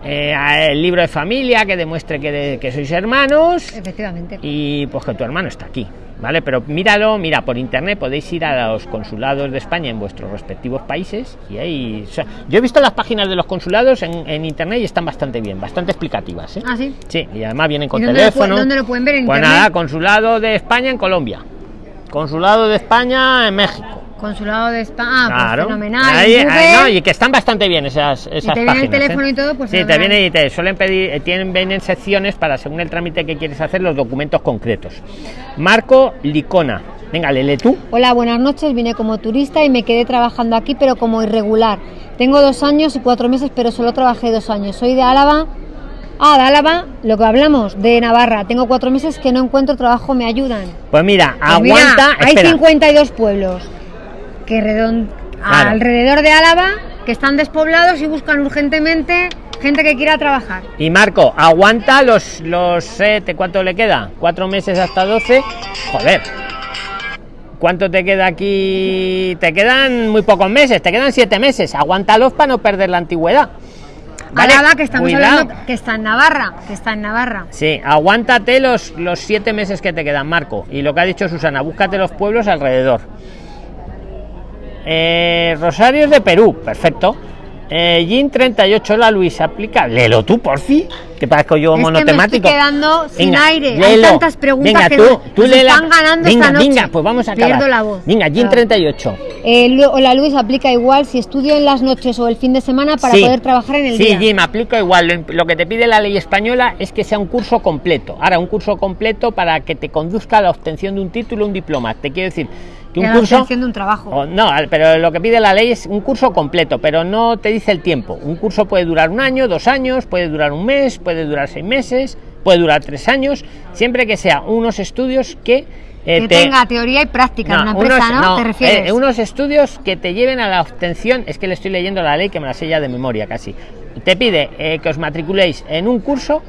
eh, el libro de familia que demuestre que, de- que sois hermanos Efectivamente. y pues que tu hermano está aquí, ¿vale? Pero míralo, mira, por internet podéis ir a los consulados de España en vuestros respectivos países y ahí... o sea, yo he visto las páginas de los consulados en, en internet y están bastante bien, bastante explicativas, ¿eh? Ah, sí. Sí, y además vienen con ¿Y dónde lo pu- teléfono. dónde lo pueden ver? ¿En Pues internet? nada, consulado de España en Colombia. Consulado de España en México. Consulado de España. Ah, pues fenomenal. Ahí- En ahí, Google, no, y que están bastante bien esas, esas te viene el páginas, teléfono ¿eh? y todo, pues Sí, te viene y te suelen pedir, eh, tienen, vienen secciones para según el trámite que quieres hacer, los documentos concretos. Marco Licona. Venga, lele tú. Hola, buenas noches. Vine como turista y me quedé trabajando aquí, pero como irregular. Tengo dos años y cuatro meses, pero solo trabajé dos años. Soy de Álava. Ah, de Álava, lo que hablamos, de Navarra. Tengo cuatro meses que no encuentro trabajo, ¿me ayudan? Pues mira, Pues mira, aguanta. hay espera. 52 pueblos que Claro. alrededor de Álava que están despoblados y buscan urgentemente gente que quiera trabajar. Y Marco, aguanta los, los eh, ¿te- ¿cuánto le queda? Cuatro meses hasta 12. Joder. ¿Cuánto te queda aquí? Te quedan muy pocos meses, te quedan siete meses. Aguántalos para no perder la antigüedad. ¿Vale? Álava, que estamos Cuidado. hablando, que está en Navarra, que está en Navarra. Sí, aguántate los, los siete meses que te quedan, Marco. Y lo que ha dicho Susana, búscate los pueblos alrededor. Eh, Rosario es de Perú, perfecto. Eh, Gin 38, la Luis, aplica. Léelo tú, por fin. Que parezco yo Es que me monotemático. estoy quedando sin Venga, aire. Hay léelo. tantas preguntas Venga, que tú, nos- tú nos léela. están ganando venga, esta noche. venga, pues vamos a acabar. Pierdo la voz. Venga, Gin Claro. 38. Eh, Lu- hola Luis, aplica igual si estudio en las noches o el fin de semana para Sí. poder trabajar en el sí, día. Jim, aplico igual. Lo que te pide la ley española es que sea un curso completo. Ahora, un curso completo para que te conduzca a la obtención de un título, un diploma. Te quiero decir que un curso. de un trabajo. o- no, pero lo que pide la ley es un curso completo, pero no te dice el tiempo. Un curso puede durar un año, dos años, puede durar un mes, puede durar seis meses, puede durar tres años, siempre que sea unos estudios que eh, que te- tenga teoría y práctica en una empresa, unos- ¿no? no, ¿Te refieres? eh, unos estudios que te lleven a la obtención, es que le estoy leyendo la ley que me la sé ya de memoria casi. Te pide eh, que os matriculéis en un curso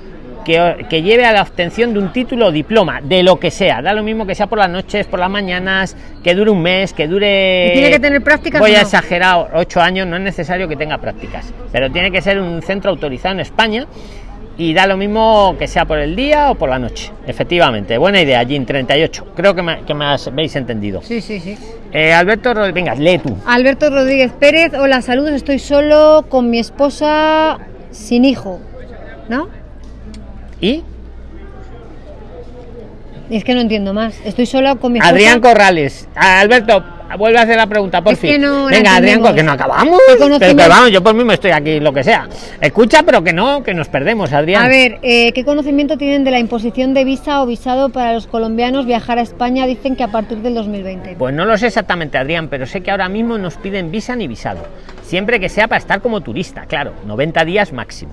que, que lleve a la obtención de un título o diploma, de lo que sea. Da lo mismo que sea por las noches, por las mañanas, que dure un mes, que dure... ¿Y tiene que tener prácticas Voy o a no? exagerar, ocho años, no es necesario que tenga prácticas, pero tiene que ser un centro autorizado en España y da lo mismo que sea por el día o por la noche. Efectivamente, buena idea, Jim 38. Creo que me, que me has- habéis entendido. Sí, sí, sí. Eh, Alberto, Rod- venga, lee tú. Alberto Rodríguez Pérez, hola, saludos, estoy solo con mi esposa sin hijo, ¿no? Y Es que no entiendo más. Estoy solo con mi esposa. Adrián Corrales. Ah, Alberto, vuelve a hacer la pregunta, por Es fin. que no venga, Adrián, que no acabamos. ¿Qué Pero que vamos, yo por mí me estoy aquí, lo que sea. Escucha, pero que no, que nos perdemos, Adrián. A ver, eh, ¿qué conocimiento tienen de la imposición de visa o visado para los colombianos viajar a España? Dicen que a partir del 2020. Pues no lo sé exactamente, Adrián, pero sé que ahora mismo nos piden visa ni visado. Siempre que sea para estar como turista, claro, 90 días máximo.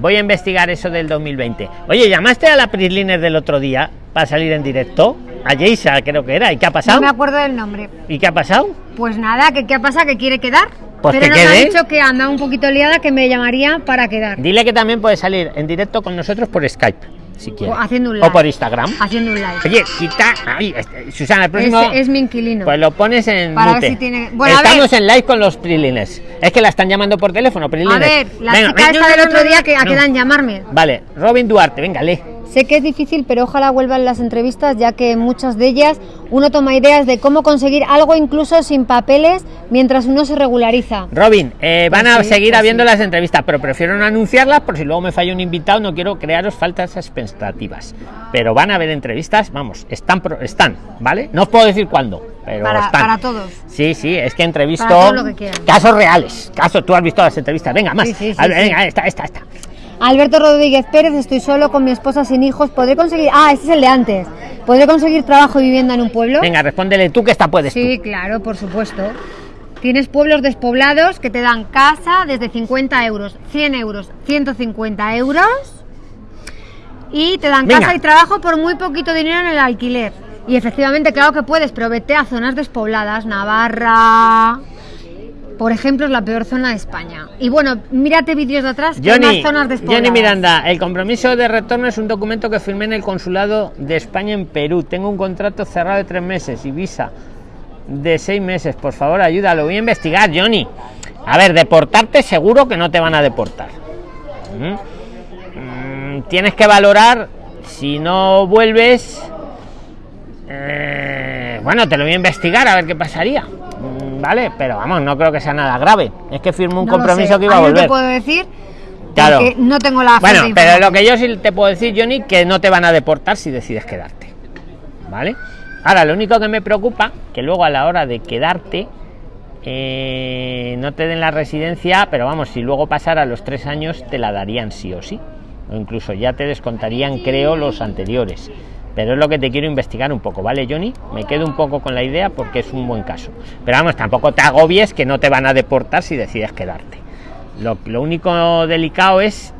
Voy a investigar eso del 2020. Oye, ¿llamaste a la Prisliner del otro día para salir en directo? A Geisa, creo que era. ¿Y qué ha No pasado? me acuerdo del nombre. ¿Y qué ha pasado? Pues nada, ¿qué, qué pasa? ¿Que quiere quedar? Pues Pero que nos ha dicho que anda un poquito liada, que me llamaría para quedar. Dile que también puede salir en directo con nosotros por Skype, si quiere. O haciendo un live. O por Instagram. Haciendo un live. Oye, quita. Ay, este, Susana, el próximo. Ese es mi inquilino. Pues lo pones en. Para ver mute. si tiene- Bueno, Estamos en live con los Prilines. Es que la están llamando por teléfono, Prilines. a ver, la Venga, chica esta no, del otro día que a no. quedan llamarme. Vale, Robin Duarte, venga, lee. Sé que es difícil, pero ojalá vuelvan las entrevistas, ya que muchas de ellas uno toma ideas de cómo conseguir algo incluso sin papeles mientras uno se regulariza. Robin, eh, van Pues a sí, seguir pues habiendo sí. las entrevistas, pero prefiero no anunciarlas por si luego me falla un invitado, no quiero crearos faltas expectativas. Pero van a haber entrevistas, vamos, están, pro- están, ¿vale? No os puedo decir cuándo, pero Para, están. para todos. Sí, sí, es que entrevisto Para todo lo que casos reales, casos, tú has visto las entrevistas, venga, más. Sí, sí, sí. venga, esta, esta, esta. Alberto Rodríguez Pérez, estoy solo con mi esposa sin hijos. ¿Podré conseguir.? Ah, este es el de antes. ¿Podré conseguir trabajo y vivienda en un pueblo? Venga, respóndele tú que esta puedes Sí, tú. claro, por supuesto. Tienes pueblos despoblados que te dan casa desde 50 euros, 100 euros, 150 euros y te dan Venga. casa y trabajo por muy poquito dinero en el alquiler. Y efectivamente, claro que puedes, pero vete a zonas despobladas, Navarra, por ejemplo, es la peor zona de España. Y bueno, mírate vídeos de atrás, que hay Johnny, más zonas despobladas. Johnny Miranda, el compromiso de retorno es un documento que firmé en el consulado de España en Perú. Tengo un contrato cerrado de tres meses y visa de seis meses. Por favor, ayuda, lo voy a investigar, Johnny. A ver, deportarte seguro que no te van a deportar. ¿Mm? Mm, tienes que valorar si no vuelves. eh, bueno, te lo voy a investigar a ver qué pasaría. Vale, pero vamos, no creo que sea nada grave. Es que firmó un No compromiso que iba a No volver. te puedo decir Claro. porque no tengo la Bueno, pero lo que yo sí te puedo decir, Johnny, que no te van a deportar si decides quedarte. ¿Vale? Ahora, lo único que me preocupa, que luego a la hora de quedarte, eh, no te den la residencia, pero vamos, si luego pasara los tres años, te la darían sí o sí. O incluso ya te descontarían, creo, los anteriores. Pero es lo que te quiero investigar un poco, ¿vale, Johnny? Me quedo un poco con la idea porque es un buen caso. Pero vamos, tampoco te agobies que no te van a deportar si decides quedarte. Lo, lo único delicado es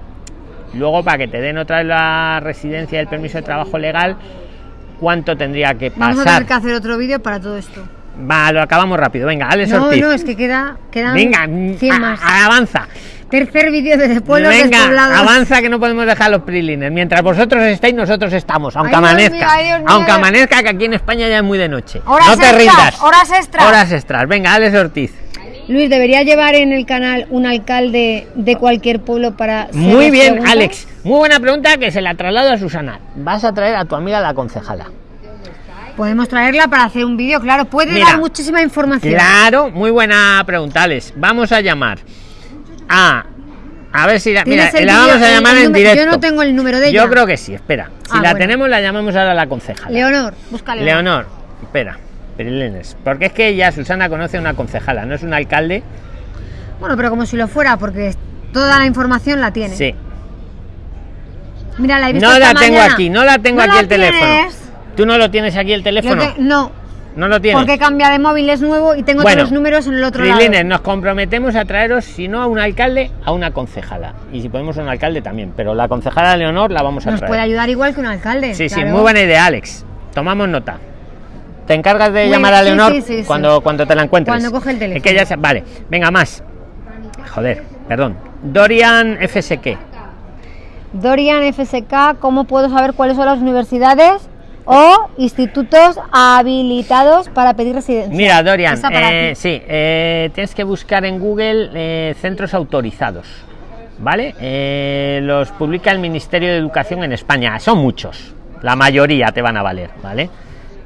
luego para que te den otra vez la residencia y el permiso de trabajo legal, ¿cuánto tendría que Vamos a pasar? tener que hacer otro vídeo para todo esto. Va, lo acabamos rápido. Venga, Alex No, Ortiz. no, es que queda, quedan Venga, 100 a- más. a- avanza. Tercer vídeo de pueblos Venga, despoblados. avanza que no podemos dejar los prilines. Mientras vosotros estáis, nosotros estamos. Aunque Ay, Dios amanezca. mío, Dios mío. aunque amanezca, que aquí en España ya es muy de noche. Horas no te extras, rindas. horas extras. Horas extras. Venga, Alex Ortiz. Luis, ¿debería llevar en el canal un alcalde de cualquier pueblo para... Muy bien, preguntas? Alex. Muy buena pregunta que se la traslado a Susana. Vas a traer a tu amiga la concejala. Podemos traerla para hacer un vídeo, claro. Puede Mira, dar muchísima información. Claro, muy buena pregunta, Alex. Vamos a llamar a. A ver si la, mira, ¿Tienes el la vamos a llamar en número? directo. Yo no tengo el número de ella. Yo creo que sí, espera. Si Ah, la bueno. tenemos, la llamamos ahora a la concejala. Leonor, busca a Leonor. Espera. Perilines. Porque es que ya Susana conoce a una concejala, no es un alcalde. Bueno, pero como si lo fuera, porque toda la información la tiene. Sí. Mira, la he visto No la tengo aquí, no la tengo ¿No aquí la el teléfono. ¿Tú no lo tienes aquí el Yo teléfono? te- no, No lo tienes. porque cambia de móvil, es nuevo y tengo Bueno, todos los números en el otro Prilines, lado. nos comprometemos a traeros, si no a un alcalde, a una concejala. Y si podemos a un alcalde también. Pero la concejala Leonor la vamos a Nos traer. puede ayudar igual que un alcalde. Sí, sí, muy buena idea, Alex. Tomamos nota. ¿Te encargas de llamar a Leonor sí, sí, sí. cuando, cuando te la encuentres? Cuando coge el teléfono. Es que ya se- Vale, venga, más. Joder, perdón. Dorian FSK. Dorian FSK, ¿cómo puedo saber cuáles son las universidades o institutos habilitados para pedir residencia? Mira, Dorian, eh, sí, eh, tienes que buscar en Google eh, centros autorizados. ¿Vale? Eh, los publica el Ministerio de Educación en España. Son muchos. La mayoría te van a valer, ¿vale?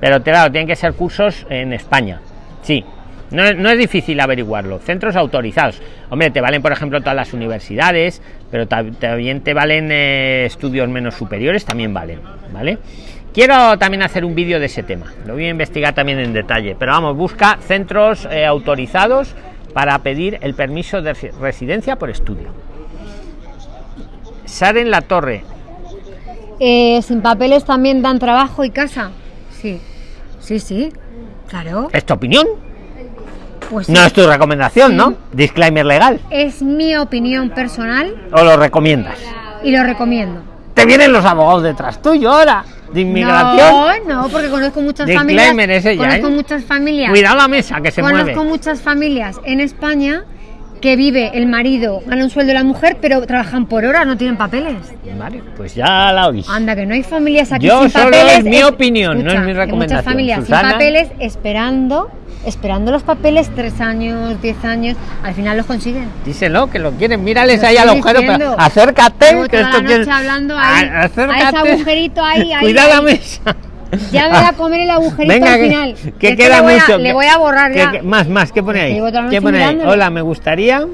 Pero claro, tienen que ser cursos en España. Sí. No, es- no es difícil averiguarlo. Centros autorizados. Hombre, te valen, por ejemplo, todas las universidades, pero ta- también te valen eh, estudios menos superiores, también valen, ¿vale? Quiero también hacer un vídeo de ese tema. Lo voy a investigar también en detalle. Pero vamos, busca centros eh, autorizados para pedir el permiso de resi- residencia por estudio. Saren La Torre. Eh, ¿Sin papeles también dan trabajo y casa? Sí. Sí, sí. Claro. ¿Es tu opinión? Pues sí. No es tu recomendación, Sí. ¿no? Disclaimer legal. Es mi opinión personal ¿O lo recomiendas? y lo recomiendo. Te vienen los abogados detrás tuyo ahora. De inmigración. No, no, porque conozco muchas familias. ya, conozco ¿eh? muchas familias. Cuidado la mesa que se conozco mueve. muchas familias en España que vive el marido, gana un sueldo la mujer, pero trabajan por hora, no tienen papeles. Vale, pues ya la oís. Anda, que no hay familias aquí Yo sin solo papeles. es mi opinión, no es mi recomendación. Muchas familias Susana. sin papeles esperando, esperando los papeles tres años, diez años, al final los consiguen. Díselo, que lo quieren. Mírales Lo ahí al agujero. pero acércate, que esto la quiere- noche hablando ahí, A- a ese agujerito ahí, ahí, Cuida la ahí. mesa. Ya me va a comer el agujerito Venga, al que, final. que Es queda le voy a- mucho. le que- voy a borrar que- ya. que- más, más, ¿qué pone ahí? Hola, me gustaría.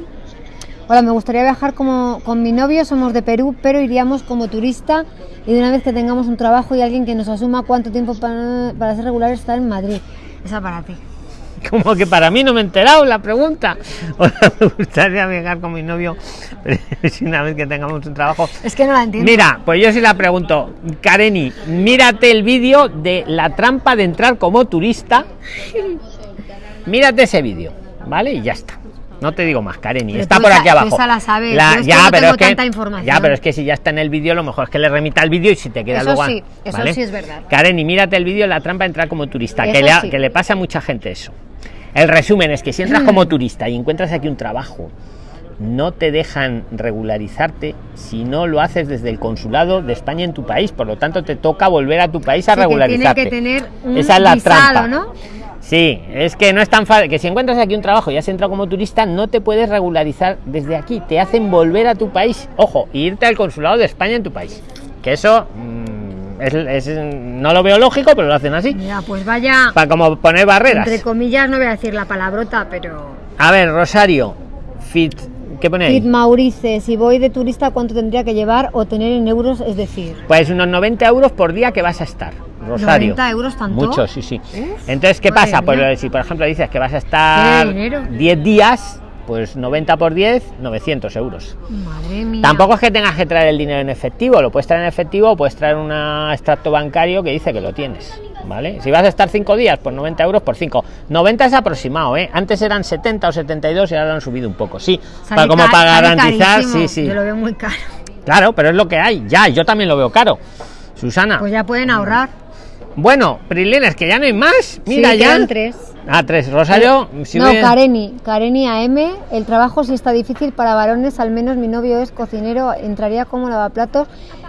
Hola, me gustaría viajar como con mi novio, somos de Perú, pero iríamos como turista y de una vez que tengamos un trabajo y alguien que nos asuma cuánto tiempo para, para ser regular estar en Madrid. Esa para ti. Como que para mí no me he enterado la pregunta. O sea, me gustaría viajar con mi novio, una vez que tengamos un trabajo. Es que no la entiendo. Mira, pues yo sí la pregunto, Kareni, mírate el vídeo de la trampa de entrar como turista. Mírate ese vídeo, ¿vale? Y ya está. No te digo más, Kareni. Pero Está por aquí abajo. esa la sabes, La- es ya, no pero es que, tanta información. ya, pero es que si ya está en el vídeo, lo mejor es que le remita el vídeo y si te queda Eso luego. a- sí, eso ¿vale? sí es verdad. Kareni, mírate el vídeo de la trampa de entrar como turista, que le, sí. que le pasa a mucha gente eso. El resumen es que si entras como turista y encuentras aquí un trabajo, no te dejan regularizarte si no lo haces desde el consulado de España en tu país. Por lo tanto, te toca volver a tu país a Sí, que tiene regularizarte. que tener un Esa es la visado, trampa. ¿no? Sí, es que no es tan fácil. Que si encuentras aquí un trabajo y has entrado como turista, no te puedes regularizar desde aquí. Te hacen volver a tu país. Ojo, irte al consulado de España en tu país. Que eso mm, es- es- no lo veo lógico, pero lo hacen así. Mira, pues vaya, Para como poner barreras. entre comillas, no voy a decir la palabrota, pero... A ver, Rosario, fit. ¿Qué pone ahí? Kit Maurice, si voy de turista, ¿cuánto tendría que llevar o tener en euros? Es decir, Pues unos 90 euros por día que vas a estar, Rosario. 90 euros tanto. Mucho, sí, sí. Entonces, ¿qué madre pasa? Pues si por ejemplo dices que vas a estar Qué dinero. 10 días, pues 90 por 10, 900 euros. madre mía. Tampoco es que tengas que traer el dinero en efectivo, lo puedes traer en efectivo o puedes traer un extracto bancario que dice que lo tienes. ¿Vale? Si vas a estar 5 días, pues 90 euros por 5. 90 es aproximado, ¿eh? Antes eran 70 o 72 y ahora lo han subido un poco. Sí, para, como para garantizar, carísimo. sí, sí. Yo lo veo muy caro. Claro, pero es lo que hay. Ya, yo también lo veo caro. Susana. Pues ya pueden ahorrar. Bueno, Prilines, que ya no hay más. Mira, sí, ya. tres. Ah, tres. Rosario, si no, ve- Kareni, Kareni AM, el trabajo sí está difícil para varones, al menos mi novio es cocinero, entraría como lavaplatos,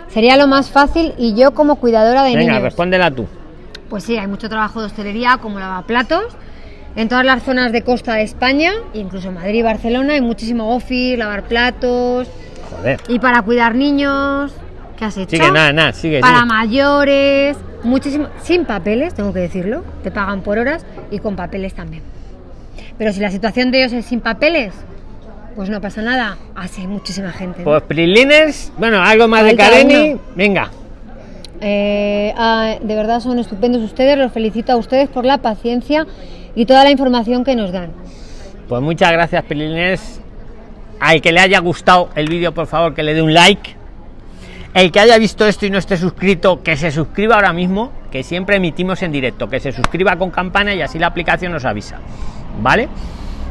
sería lo más fácil y yo como cuidadora de Venga, niños. respóndela tú. Pues sí, hay mucho trabajo de hostelería como lavaplatos en todas las zonas de costa de España, incluso Madrid y Barcelona, hay muchísimo office, lavar platos Joder. y para cuidar niños, ¿qué has hecho? Sigue, nada, nada, sigue. para sigue. mayores, muchísimo, sin papeles, tengo que decirlo, te pagan por horas y con papeles también. Pero si la situación de ellos es sin papeles, pues no pasa nada, así hay muchísima gente. ¿no? Pues Prilines, bueno, algo más de Kareni. Venga. Eh, ah, de verdad son estupendos ustedes, los felicito a ustedes por la paciencia y toda la información que nos dan. Pues muchas gracias, Prilines. Al que le haya gustado el vídeo, por favor, que le dé un like. El que haya visto esto y no esté suscrito, que se suscriba ahora mismo, que siempre emitimos en directo, que se suscriba con campana y así la aplicación nos avisa. ¿Vale?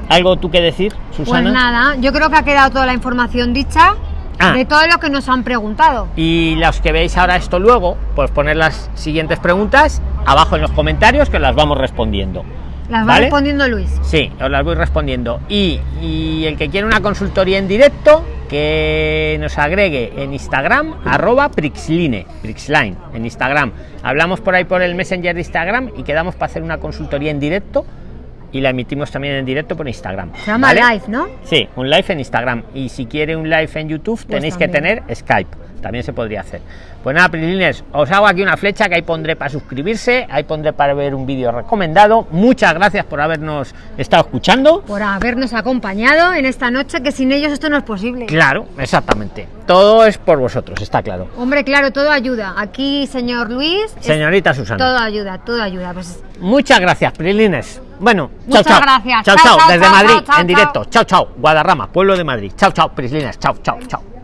¿Algo tú que decir, Susana? Pues nada, yo creo que ha quedado toda la información dicha Ah. de todo lo que nos han preguntado. Y los que veis ahora esto luego, pues poner las siguientes preguntas abajo en los comentarios que os las vamos respondiendo. Las va ¿Vale? respondiendo Luis. Sí, os las voy respondiendo. Y, y el que quiere una consultoría en directo, que nos agregue en Instagram, arroba Prixline, Prixline, en Instagram. Hablamos por ahí por el Messenger de Instagram y quedamos para hacer una consultoría en directo y la emitimos también en directo por Instagram. Se llama ¿vale? live, ¿no? Sí, un live en Instagram. Y si quiere un live en YouTube, tenéis que también. tener Skype. También se podría hacer. Pues nada, Prilines, os hago aquí una flecha que ahí pondré para suscribirse, ahí pondré para ver un vídeo recomendado. Muchas gracias por habernos estado escuchando. Por habernos acompañado en esta noche, que sin ellos esto no es posible. Claro, exactamente. Todo es por vosotros, está claro. Hombre, claro, todo ayuda. Aquí, señor Luis, Señorita Susana. todo ayuda, todo ayuda. Pues Muchas gracias, Prilines. Bueno, Muchas chao, chao. gracias. Chao, Chao, desde chao, Madrid, en directo. Chao, chao. Guadarrama, pueblo de Madrid. Chao, chao, Prislines. Chao, chao, chao.